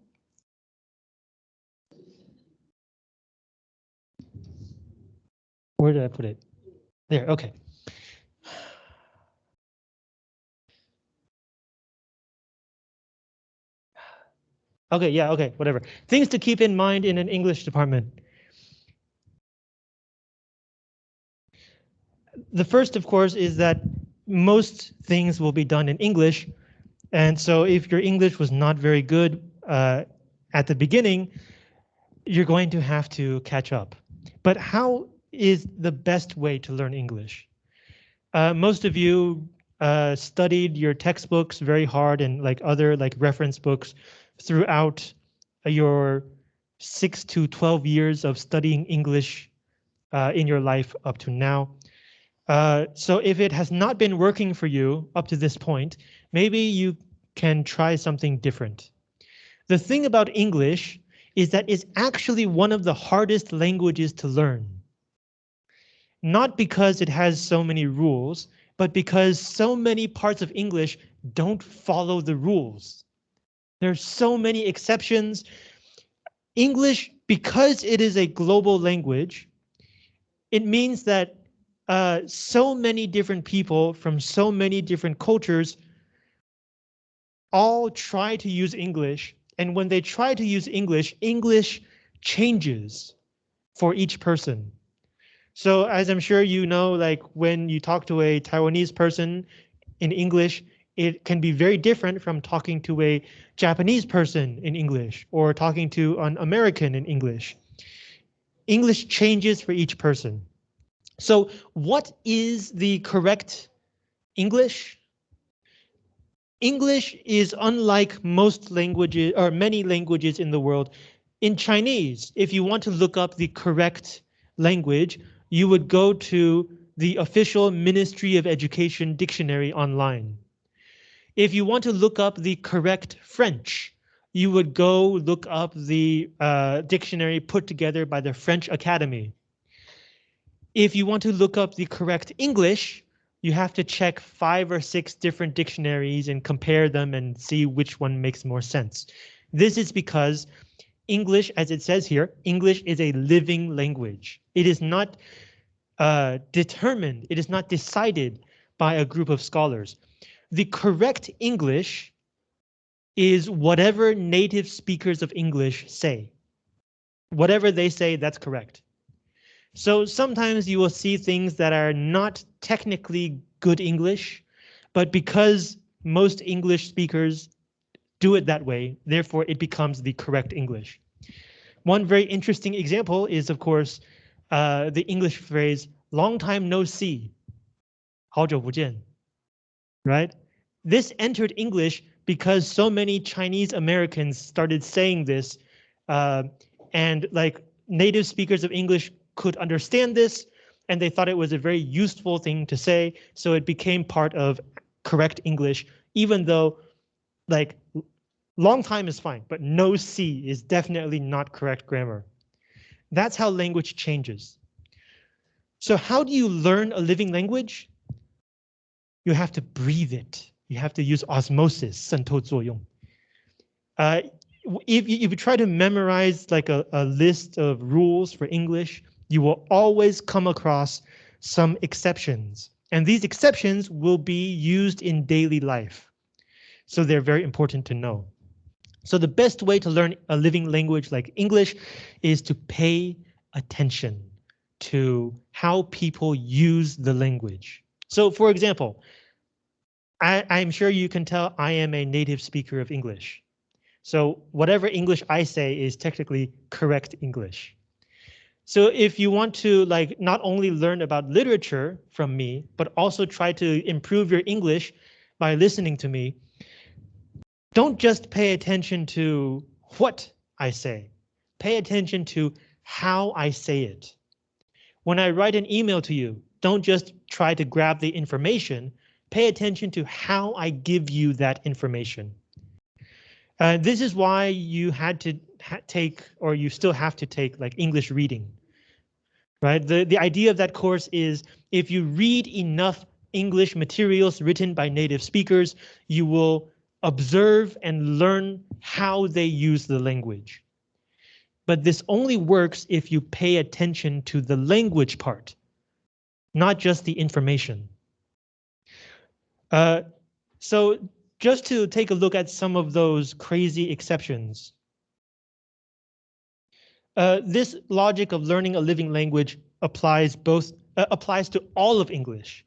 Speaker 1: Where did I put it? There, okay. Okay, yeah, okay, whatever. Things to keep in mind in an English department. The first, of course, is that most things will be done in English. And so if your English was not very good uh, at the beginning, you're going to have to catch up. But how is the best way to learn English. Uh, most of you uh, studied your textbooks very hard and like other like reference books throughout your six to 12 years of studying English uh, in your life up to now. Uh, so if it has not been working for you up to this point, maybe you can try something different. The thing about English is that it's actually one of the hardest languages to learn not because it has so many rules, but because so many parts of English don't follow the rules. There's so many exceptions. English, because it is a global language, it means that uh, so many different people from so many different cultures all try to use English. And when they try to use English, English changes for each person. So as I'm sure you know, like when you talk to a Taiwanese person in English, it can be very different from talking to a Japanese person in English or talking to an American in English. English changes for each person. So what is the correct English? English is unlike most languages or many languages in the world. In Chinese, if you want to look up the correct language, you would go to the official Ministry of Education dictionary online. If you want to look up the correct French, you would go look up the uh, dictionary put together by the French Academy. If you want to look up the correct English, you have to check five or six different dictionaries and compare them and see which one makes more sense. This is because English, as it says here, English is a living language. It is not uh, determined, it is not decided by a group of scholars The correct English is whatever native speakers of English say. Whatever they say, that's correct. So sometimes you will see things that are not technically good English, but because most English speakers do it that way, therefore it becomes the correct English. One very interesting example is, of course, uh, the English phrase long time no see, 好久不见, right? This entered English because so many Chinese Americans started saying this uh, And like native speakers of English could understand this and they thought it was a very useful thing to say. So it became part of correct English, even though like long time is fine, but no see is definitely not correct grammar. That's how language changes. So how do you learn a living language? You have to breathe it. You have to use osmosis, 渗透作用. Uh, if, you, if you try to memorize like a, a list of rules for English, you will always come across some exceptions. And these exceptions will be used in daily life. So they're very important to know. So the best way to learn a living language like English is to pay attention to how people use the language. So for example, I, I'm sure you can tell I am a native speaker of English. So whatever English I say is technically correct English. So if you want to like not only learn about literature from me, but also try to improve your English by listening to me, don't just pay attention to what I say. Pay attention to how I say it. When I write an email to you, don't just try to grab the information, pay attention to how I give you that information. Uh, this is why you had to ha take, or you still have to take like English reading, right? The, the idea of that course is if you read enough English materials written by native speakers, you will observe and learn how they use the language. But this only works if you pay attention to the language part, not just the information. Uh, so just to take a look at some of those crazy exceptions. Uh, this logic of learning a living language applies both uh, applies to all of English.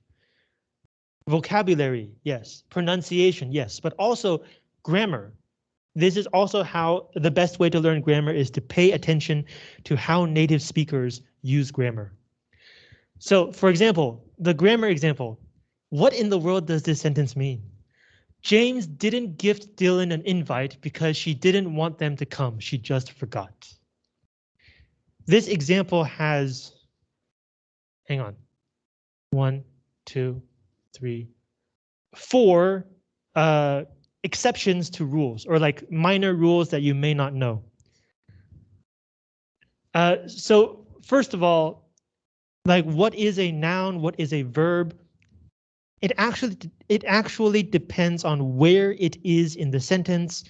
Speaker 1: Vocabulary, yes. Pronunciation, yes, but also grammar. This is also how the best way to learn grammar is to pay attention to how native speakers use grammar. So, for example, the grammar example, what in the world does this sentence mean? James didn't gift Dylan an invite because she didn't want them to come. She just forgot. This example has, hang on, one, two, three, four uh, exceptions to rules or like minor rules that you may not know. Uh, so first of all, like what is a noun? What is a verb? It actually it actually depends on where it is in the sentence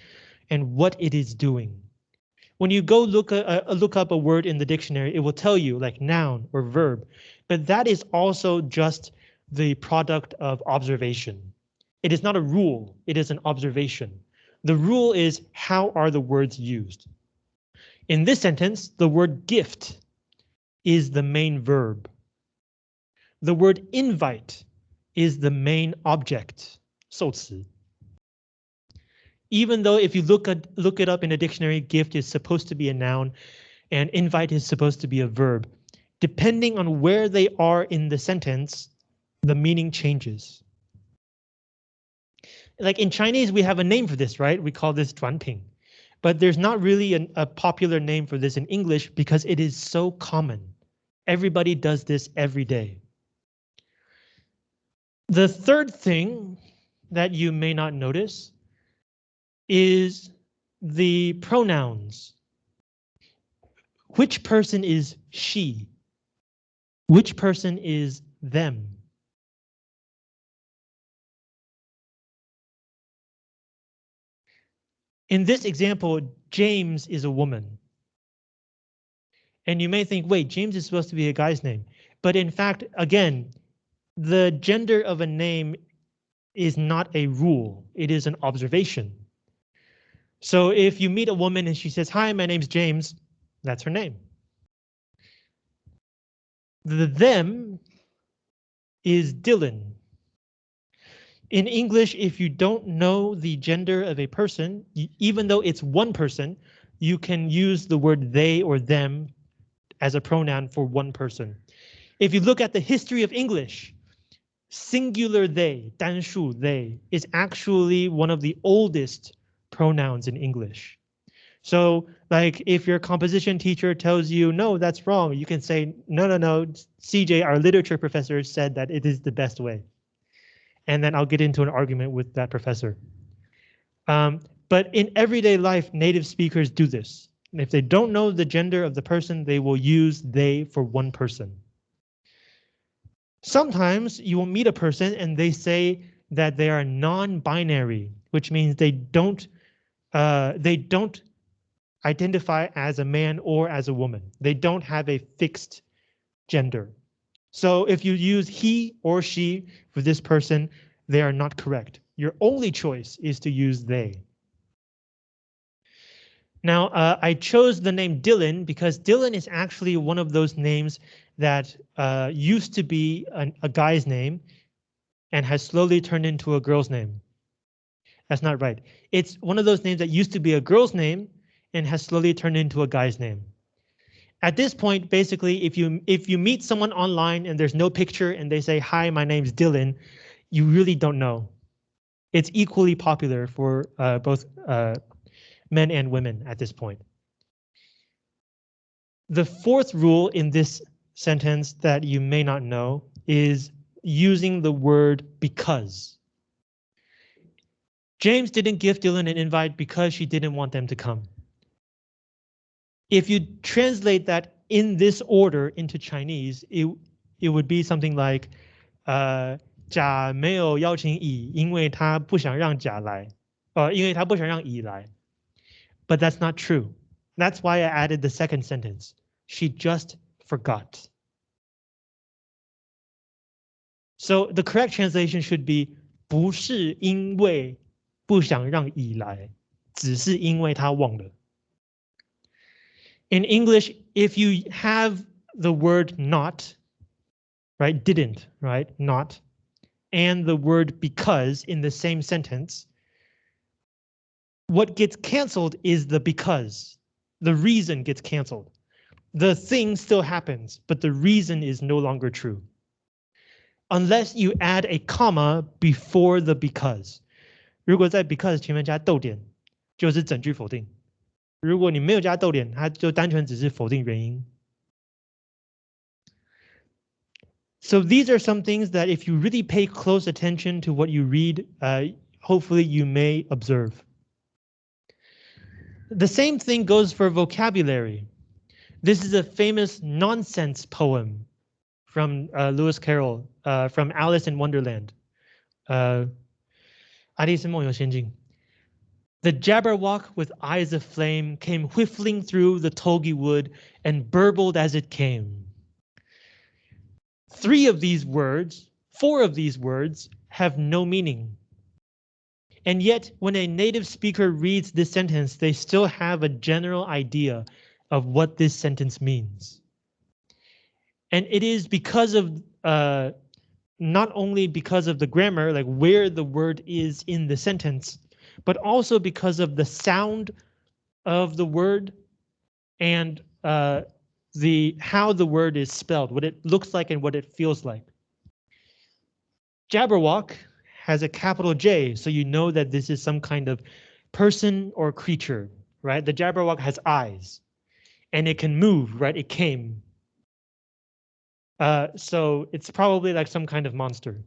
Speaker 1: and what it is doing. When you go look a, a look up a word in the dictionary, it will tell you like noun or verb, but that is also just the product of observation. It is not a rule, it is an observation. The rule is how are the words used? In this sentence, the word gift is the main verb. The word invite is the main object, 受词. Even though if you look at look it up in a dictionary, gift is supposed to be a noun and invite is supposed to be a verb. Depending on where they are in the sentence, the meaning changes. Like in Chinese, we have a name for this, right? We call this Ping, But there's not really an, a popular name for this in English because it is so common. Everybody does this every day. The third thing that you may not notice is the pronouns. Which person is she? Which person is them? In this example, James is a woman. And you may think, wait, James is supposed to be a guy's name. But in fact, again, the gender of a name is not a rule, it is an observation. So if you meet a woman and she says, hi, my name's James, that's her name. The them is Dylan. In English, if you don't know the gender of a person, even though it's one person, you can use the word they or them as a pronoun for one person. If you look at the history of English, singular they, 单数 they, is actually one of the oldest pronouns in English. So like if your composition teacher tells you, no, that's wrong, you can say, no, no, no, CJ, our literature professor said that it is the best way. And then I'll get into an argument with that professor. Um, but in everyday life, native speakers do this. And if they don't know the gender of the person, they will use they for one person. Sometimes you will meet a person and they say that they are non-binary, which means they don't uh, they don't identify as a man or as a woman. They don't have a fixed gender. So if you use he or she for this person, they are not correct. Your only choice is to use they. Now, uh, I chose the name Dylan because Dylan is actually one of those names that uh, used to be an, a guy's name and has slowly turned into a girl's name. That's not right. It's one of those names that used to be a girl's name and has slowly turned into a guy's name. At this point, basically, if you if you meet someone online and there's no picture and they say, hi, my name's Dylan, you really don't know. It's equally popular for uh, both uh, men and women at this point. The fourth rule in this sentence that you may not know is using the word because. James didn't give Dylan an invite because she didn't want them to come. If you translate that in this order into Chinese, it, it would be something like, uh, 甲没有邀请乙，因为他不想让甲来，呃，因为他不想让乙来。 But that's not true. That's why I added the second sentence. She just forgot. So the correct translation should be 不是因为不想让乙来，只是因为他忘了。in English, if you have the word not, right, didn't, right, not, and the word because in the same sentence, what gets canceled is the because. The reason gets canceled. The thing still happens, but the reason is no longer true. Unless you add a comma before the because. 如果在 because 前面加逗点，就是整句否定。如果你没有加逗点，它就单纯只是否定原因。So these are some things that if you really pay close attention to what you read, uh, hopefully you may observe. The same thing goes for vocabulary. This is a famous nonsense poem from uh, Lewis Carroll uh, from Alice in Wonderland. Uh, the Jabberwock with eyes of flame came whiffling through the tulgey wood and burbled as it came. Three of these words, four of these words have no meaning. And yet, when a native speaker reads this sentence, they still have a general idea of what this sentence means. And it is because of, uh, not only because of the grammar, like where the word is in the sentence, but also because of the sound of the word and uh, the how the word is spelled, what it looks like and what it feels like. Jabberwock has a capital J, so you know that this is some kind of person or creature, right? The Jabberwock has eyes and it can move, right? It came. Uh, so it's probably like some kind of monster.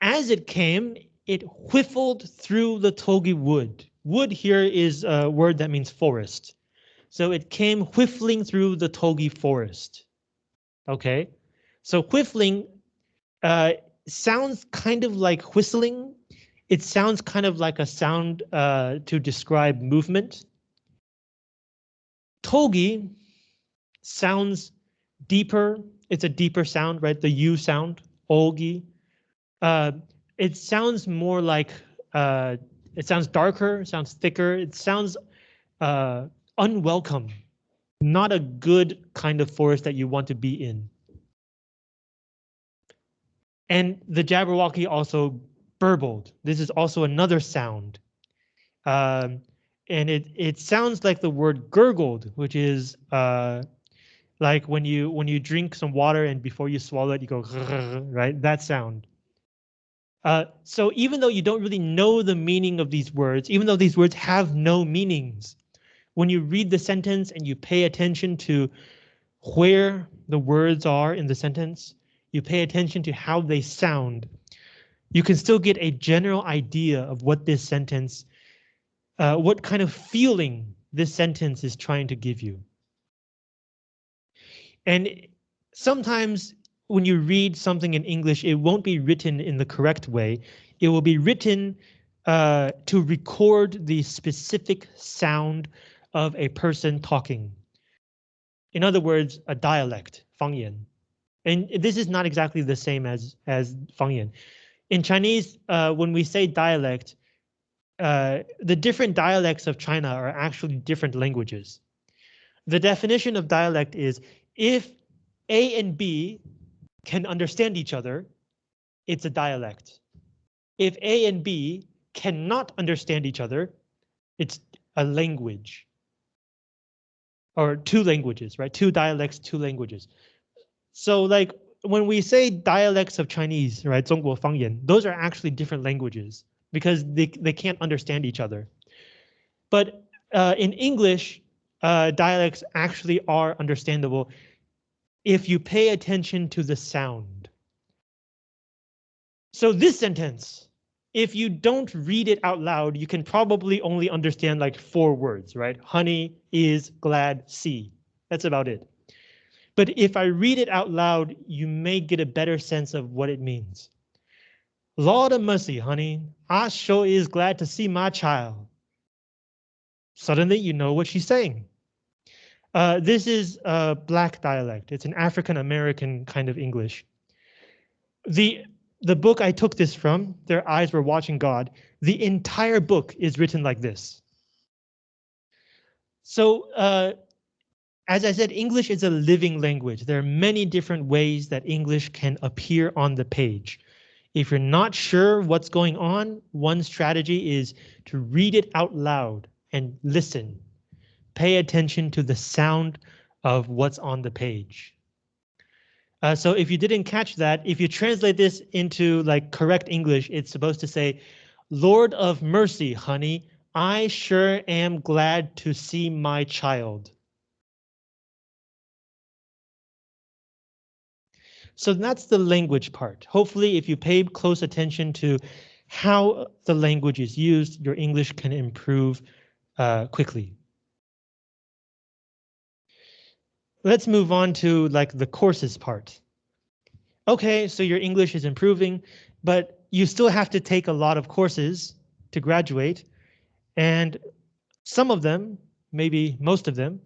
Speaker 1: As it came, it whiffled through the tulgey wood. Wood here is a word that means forest. So it came whiffling through the tulgey forest. Okay, so whiffling uh, sounds kind of like whistling. It sounds kind of like a sound uh, to describe movement. Tulgey sounds deeper. It's a deeper sound, right? The U sound, olgi. Uh, it sounds more like uh, it sounds darker, sounds thicker, it sounds uh, unwelcome, not a good kind of forest that you want to be in. And the Jabberwocky also burbled. This is also another sound. Um, and it it sounds like the word gurgled, which is uh, like when you when you drink some water and before you swallow it, you go right. That sound. Uh, so even though you don't really know the meaning of these words, even though these words have no meanings, when you read the sentence and you pay attention to where the words are in the sentence, you pay attention to how they sound, you can still get a general idea of what this sentence, uh, what kind of feeling this sentence is trying to give you. And sometimes when you read something in English, it won't be written in the correct way. It will be written uh, to record the specific sound of a person talking. In other words, a dialect, 方言. And this is not exactly the same as, as 方言. In Chinese, uh, when we say dialect, uh, the different dialects of China are actually different languages. The definition of dialect is if A and B can understand each other, it's a dialect. If A and B cannot understand each other, it's a language. Or two languages, right? Two dialects, two languages. So like when we say dialects of Chinese, right? 中国方言, those are actually different languages because they, they can't understand each other. But uh, in English, uh, dialects actually are understandable if you pay attention to the sound. So this sentence, if you don't read it out loud, you can probably only understand like four words, right? Honey is glad see. That's about it. But if I read it out loud, you may get a better sense of what it means. Lord of mercy, honey, I sure is glad to see my child. Suddenly you know what she's saying. Uh, this is a black dialect. It's an African American kind of English. The the book I took this from, Their Eyes Were Watching God, the entire book is written like this. So uh, as I said, English is a living language. There are many different ways that English can appear on the page. If you're not sure what's going on, one strategy is to read it out loud and listen pay attention to the sound of what's on the page. Uh, so if you didn't catch that, if you translate this into like correct English, it's supposed to say, Lord of mercy, honey, I sure am glad to see my child. So that's the language part. Hopefully, if you pay close attention to how the language is used, your English can improve uh, quickly. Let's move on to like the courses part. Okay, so your English is improving, but you still have to take a lot of courses to graduate. And some of them, maybe most of them,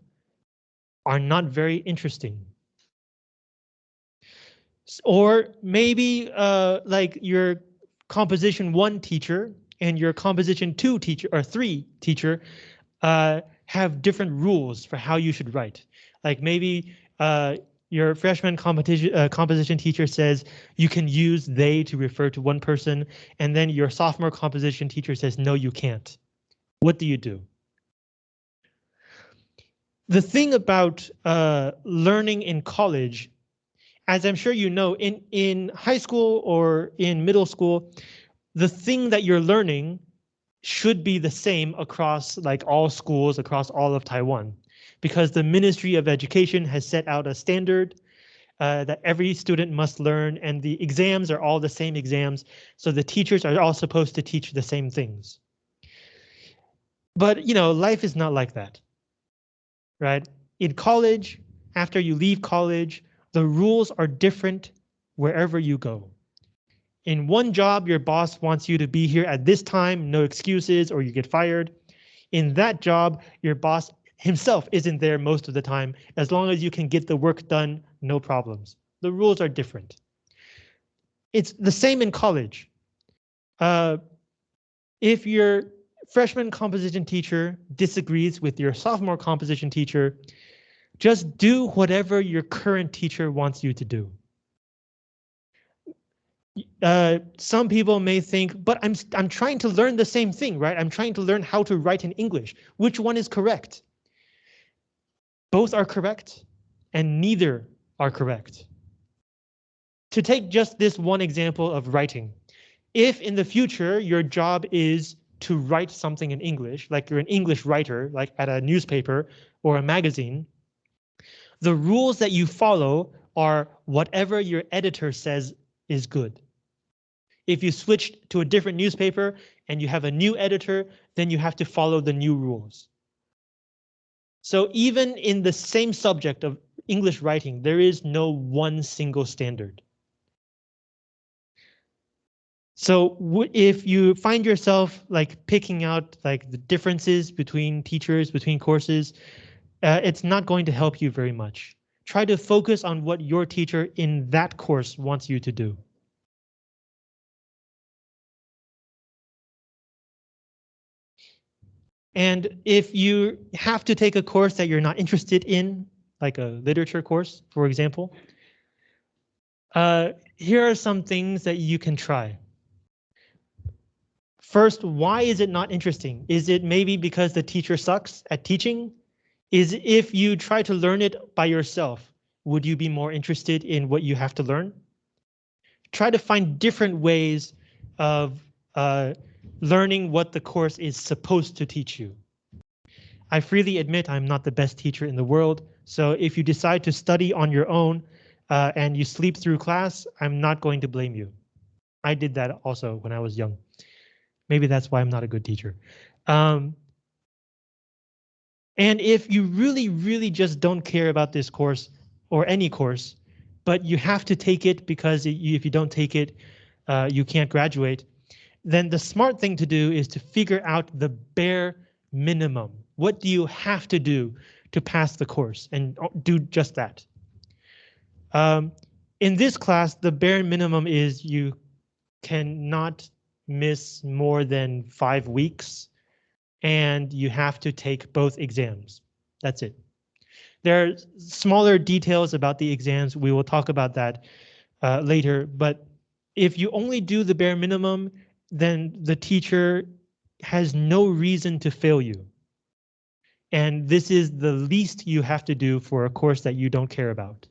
Speaker 1: are not very interesting. Or maybe uh, like your composition one teacher and your composition two teacher or three teacher uh, have different rules for how you should write. Like maybe uh, your freshman competition uh, composition teacher says you can use they to refer to one person, and then your sophomore composition teacher says no, you can't. What do you do? The thing about uh, learning in college, as I'm sure you know, in in high school or in middle school, the thing that you're learning should be the same across like all schools across all of Taiwan because the Ministry of Education has set out a standard uh, that every student must learn and the exams are all the same exams. So the teachers are all supposed to teach the same things. But, you know, life is not like that. Right? In college, after you leave college, the rules are different wherever you go. In one job, your boss wants you to be here at this time, no excuses, or you get fired. In that job, your boss himself isn't there most of the time. As long as you can get the work done, no problems. The rules are different. It's the same in college. Uh, if your freshman composition teacher disagrees with your sophomore composition teacher, just do whatever your current teacher wants you to do. Uh, some people may think, but I'm I'm trying to learn the same thing, right? I'm trying to learn how to write in English. Which one is correct? Both are correct and neither are correct. To take just this one example of writing, if in the future your job is to write something in English, like you're an English writer, like at a newspaper or a magazine, the rules that you follow are whatever your editor says is good. If you switch to a different newspaper and you have a new editor, then you have to follow the new rules. So even in the same subject of English writing, there is no one single standard. So if you find yourself like picking out like the differences between teachers, between courses, uh, it's not going to help you very much. Try to focus on what your teacher in that course wants you to do. And if you have to take a course that you're not interested in, like a literature course, for example, uh, here are some things that you can try. First, why is it not interesting? Is it maybe because the teacher sucks at teaching? Is if you try to learn it by yourself, would you be more interested in what you have to learn? Try to find different ways of uh, learning what the course is supposed to teach you. I freely admit I'm not the best teacher in the world, so if you decide to study on your own uh, and you sleep through class, I'm not going to blame you. I did that also when I was young. Maybe that's why I'm not a good teacher. Um, and if you really, really just don't care about this course or any course, but you have to take it because if you don't take it, uh, you can't graduate, then the smart thing to do is to figure out the bare minimum. What do you have to do to pass the course and do just that? Um, in this class, the bare minimum is you cannot miss more than five weeks and you have to take both exams. That's it. There are smaller details about the exams. We will talk about that uh, later, but if you only do the bare minimum, then the teacher has no reason to fail you. And this is the least you have to do for a course that you don't care about.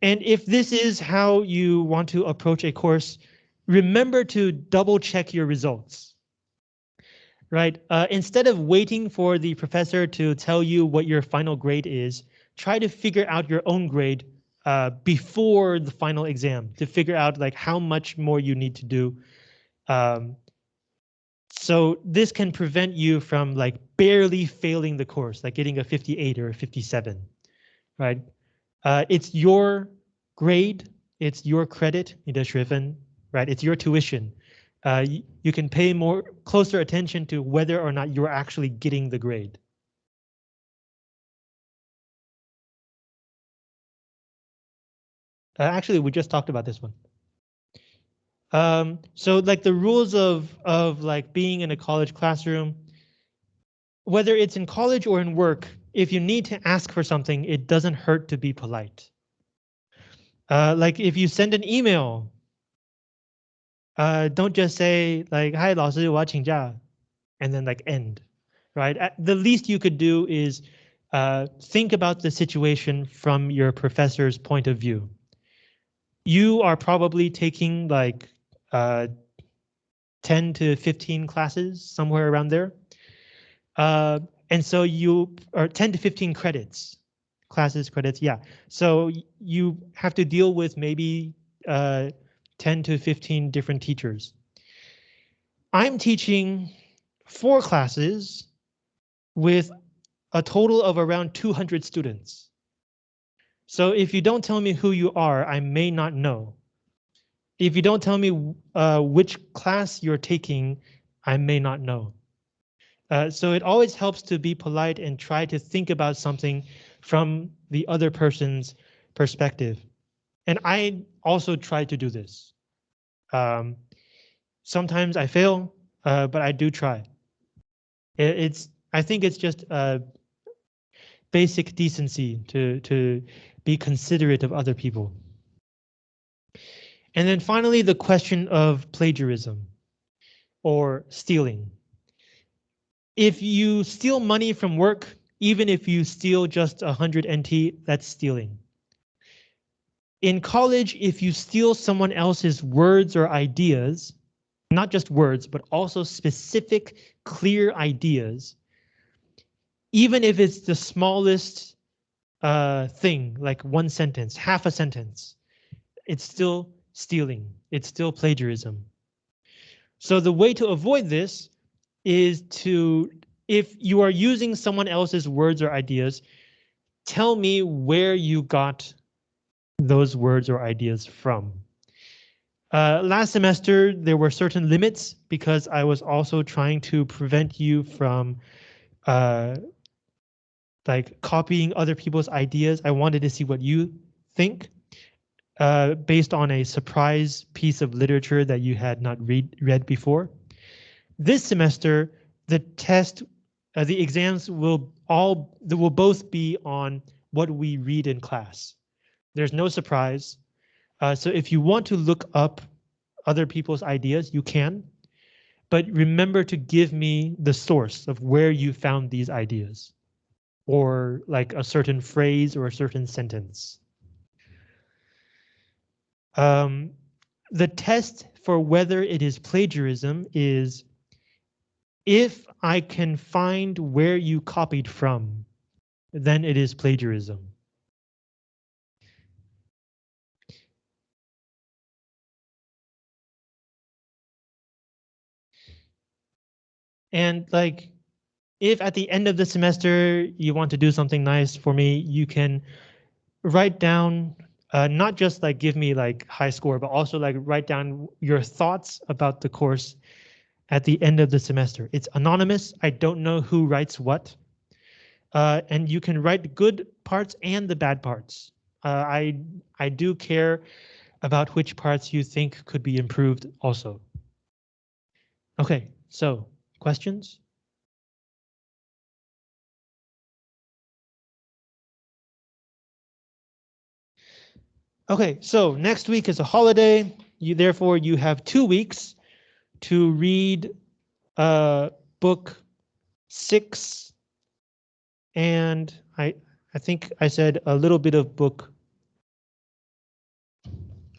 Speaker 1: And if this is how you want to approach a course, remember to double check your results right? Uh, instead of waiting for the professor to tell you what your final grade is, try to figure out your own grade uh, before the final exam to figure out like how much more you need to do. Um, so this can prevent you from like barely failing the course, like getting a 58 or a 57, right? Uh, it's your grade, it's your credit, in right? It's your tuition. Uh, you, you can pay more closer attention to whether or not you're actually getting the grade. Uh, actually, we just talked about this one. Um, so like the rules of of like being in a college classroom, whether it's in college or in work, if you need to ask for something, it doesn't hurt to be polite. Uh, like if you send an email, uh, don't just say like, "Hi, 老师，我要请假," and then like end, right? The least you could do is uh, think about the situation from your professor's point of view you are probably taking like uh, 10 to 15 classes, somewhere around there. Uh, and so you are 10 to 15 credits, classes, credits, yeah. So you have to deal with maybe uh, 10 to 15 different teachers. I'm teaching four classes with a total of around 200 students. So if you don't tell me who you are, I may not know. If you don't tell me uh, which class you're taking, I may not know. Uh, so it always helps to be polite and try to think about something from the other person's perspective. And I also try to do this. Um, sometimes I fail, uh, but I do try. It, it's I think it's just basic decency to to be considerate of other people. And then finally, the question of plagiarism or stealing. If you steal money from work, even if you steal just 100 NT, that's stealing. In college, if you steal someone else's words or ideas, not just words, but also specific, clear ideas, even if it's the smallest uh, thing, like one sentence, half a sentence, it's still stealing. It's still plagiarism. So the way to avoid this is to, if you are using someone else's words or ideas, tell me where you got those words or ideas from. Uh, last semester, there were certain limits because I was also trying to prevent you from uh, like copying other people's ideas. I wanted to see what you think uh, based on a surprise piece of literature that you had not read read before. This semester, the test, uh, the exams will all will both be on what we read in class. There's no surprise. Uh, so if you want to look up other people's ideas, you can. But remember to give me the source of where you found these ideas or like a certain phrase or a certain sentence. Um, the test for whether it is plagiarism is if I can find where you copied from, then it is plagiarism. And like, if at the end of the semester you want to do something nice for me, you can write down, uh, not just like give me like high score, but also like write down your thoughts about the course at the end of the semester. It's anonymous. I don't know who writes what. Uh, and you can write good parts and the bad parts. Uh, I I do care about which parts you think could be improved also. Okay, so Questions? Okay, so next week is a holiday. You therefore you have two weeks to read uh, book six, and I I think I said a little bit of book.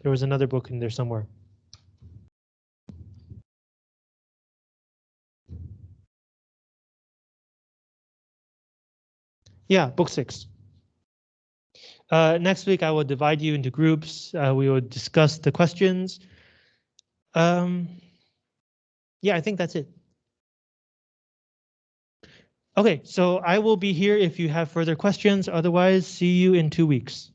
Speaker 1: There was another book in there somewhere. Yeah, book six. Uh, next week, I will divide you into groups. Uh, we will discuss the questions. Um, yeah, I think that's it. Okay, so I will be here if you have further questions. Otherwise, see you in two weeks.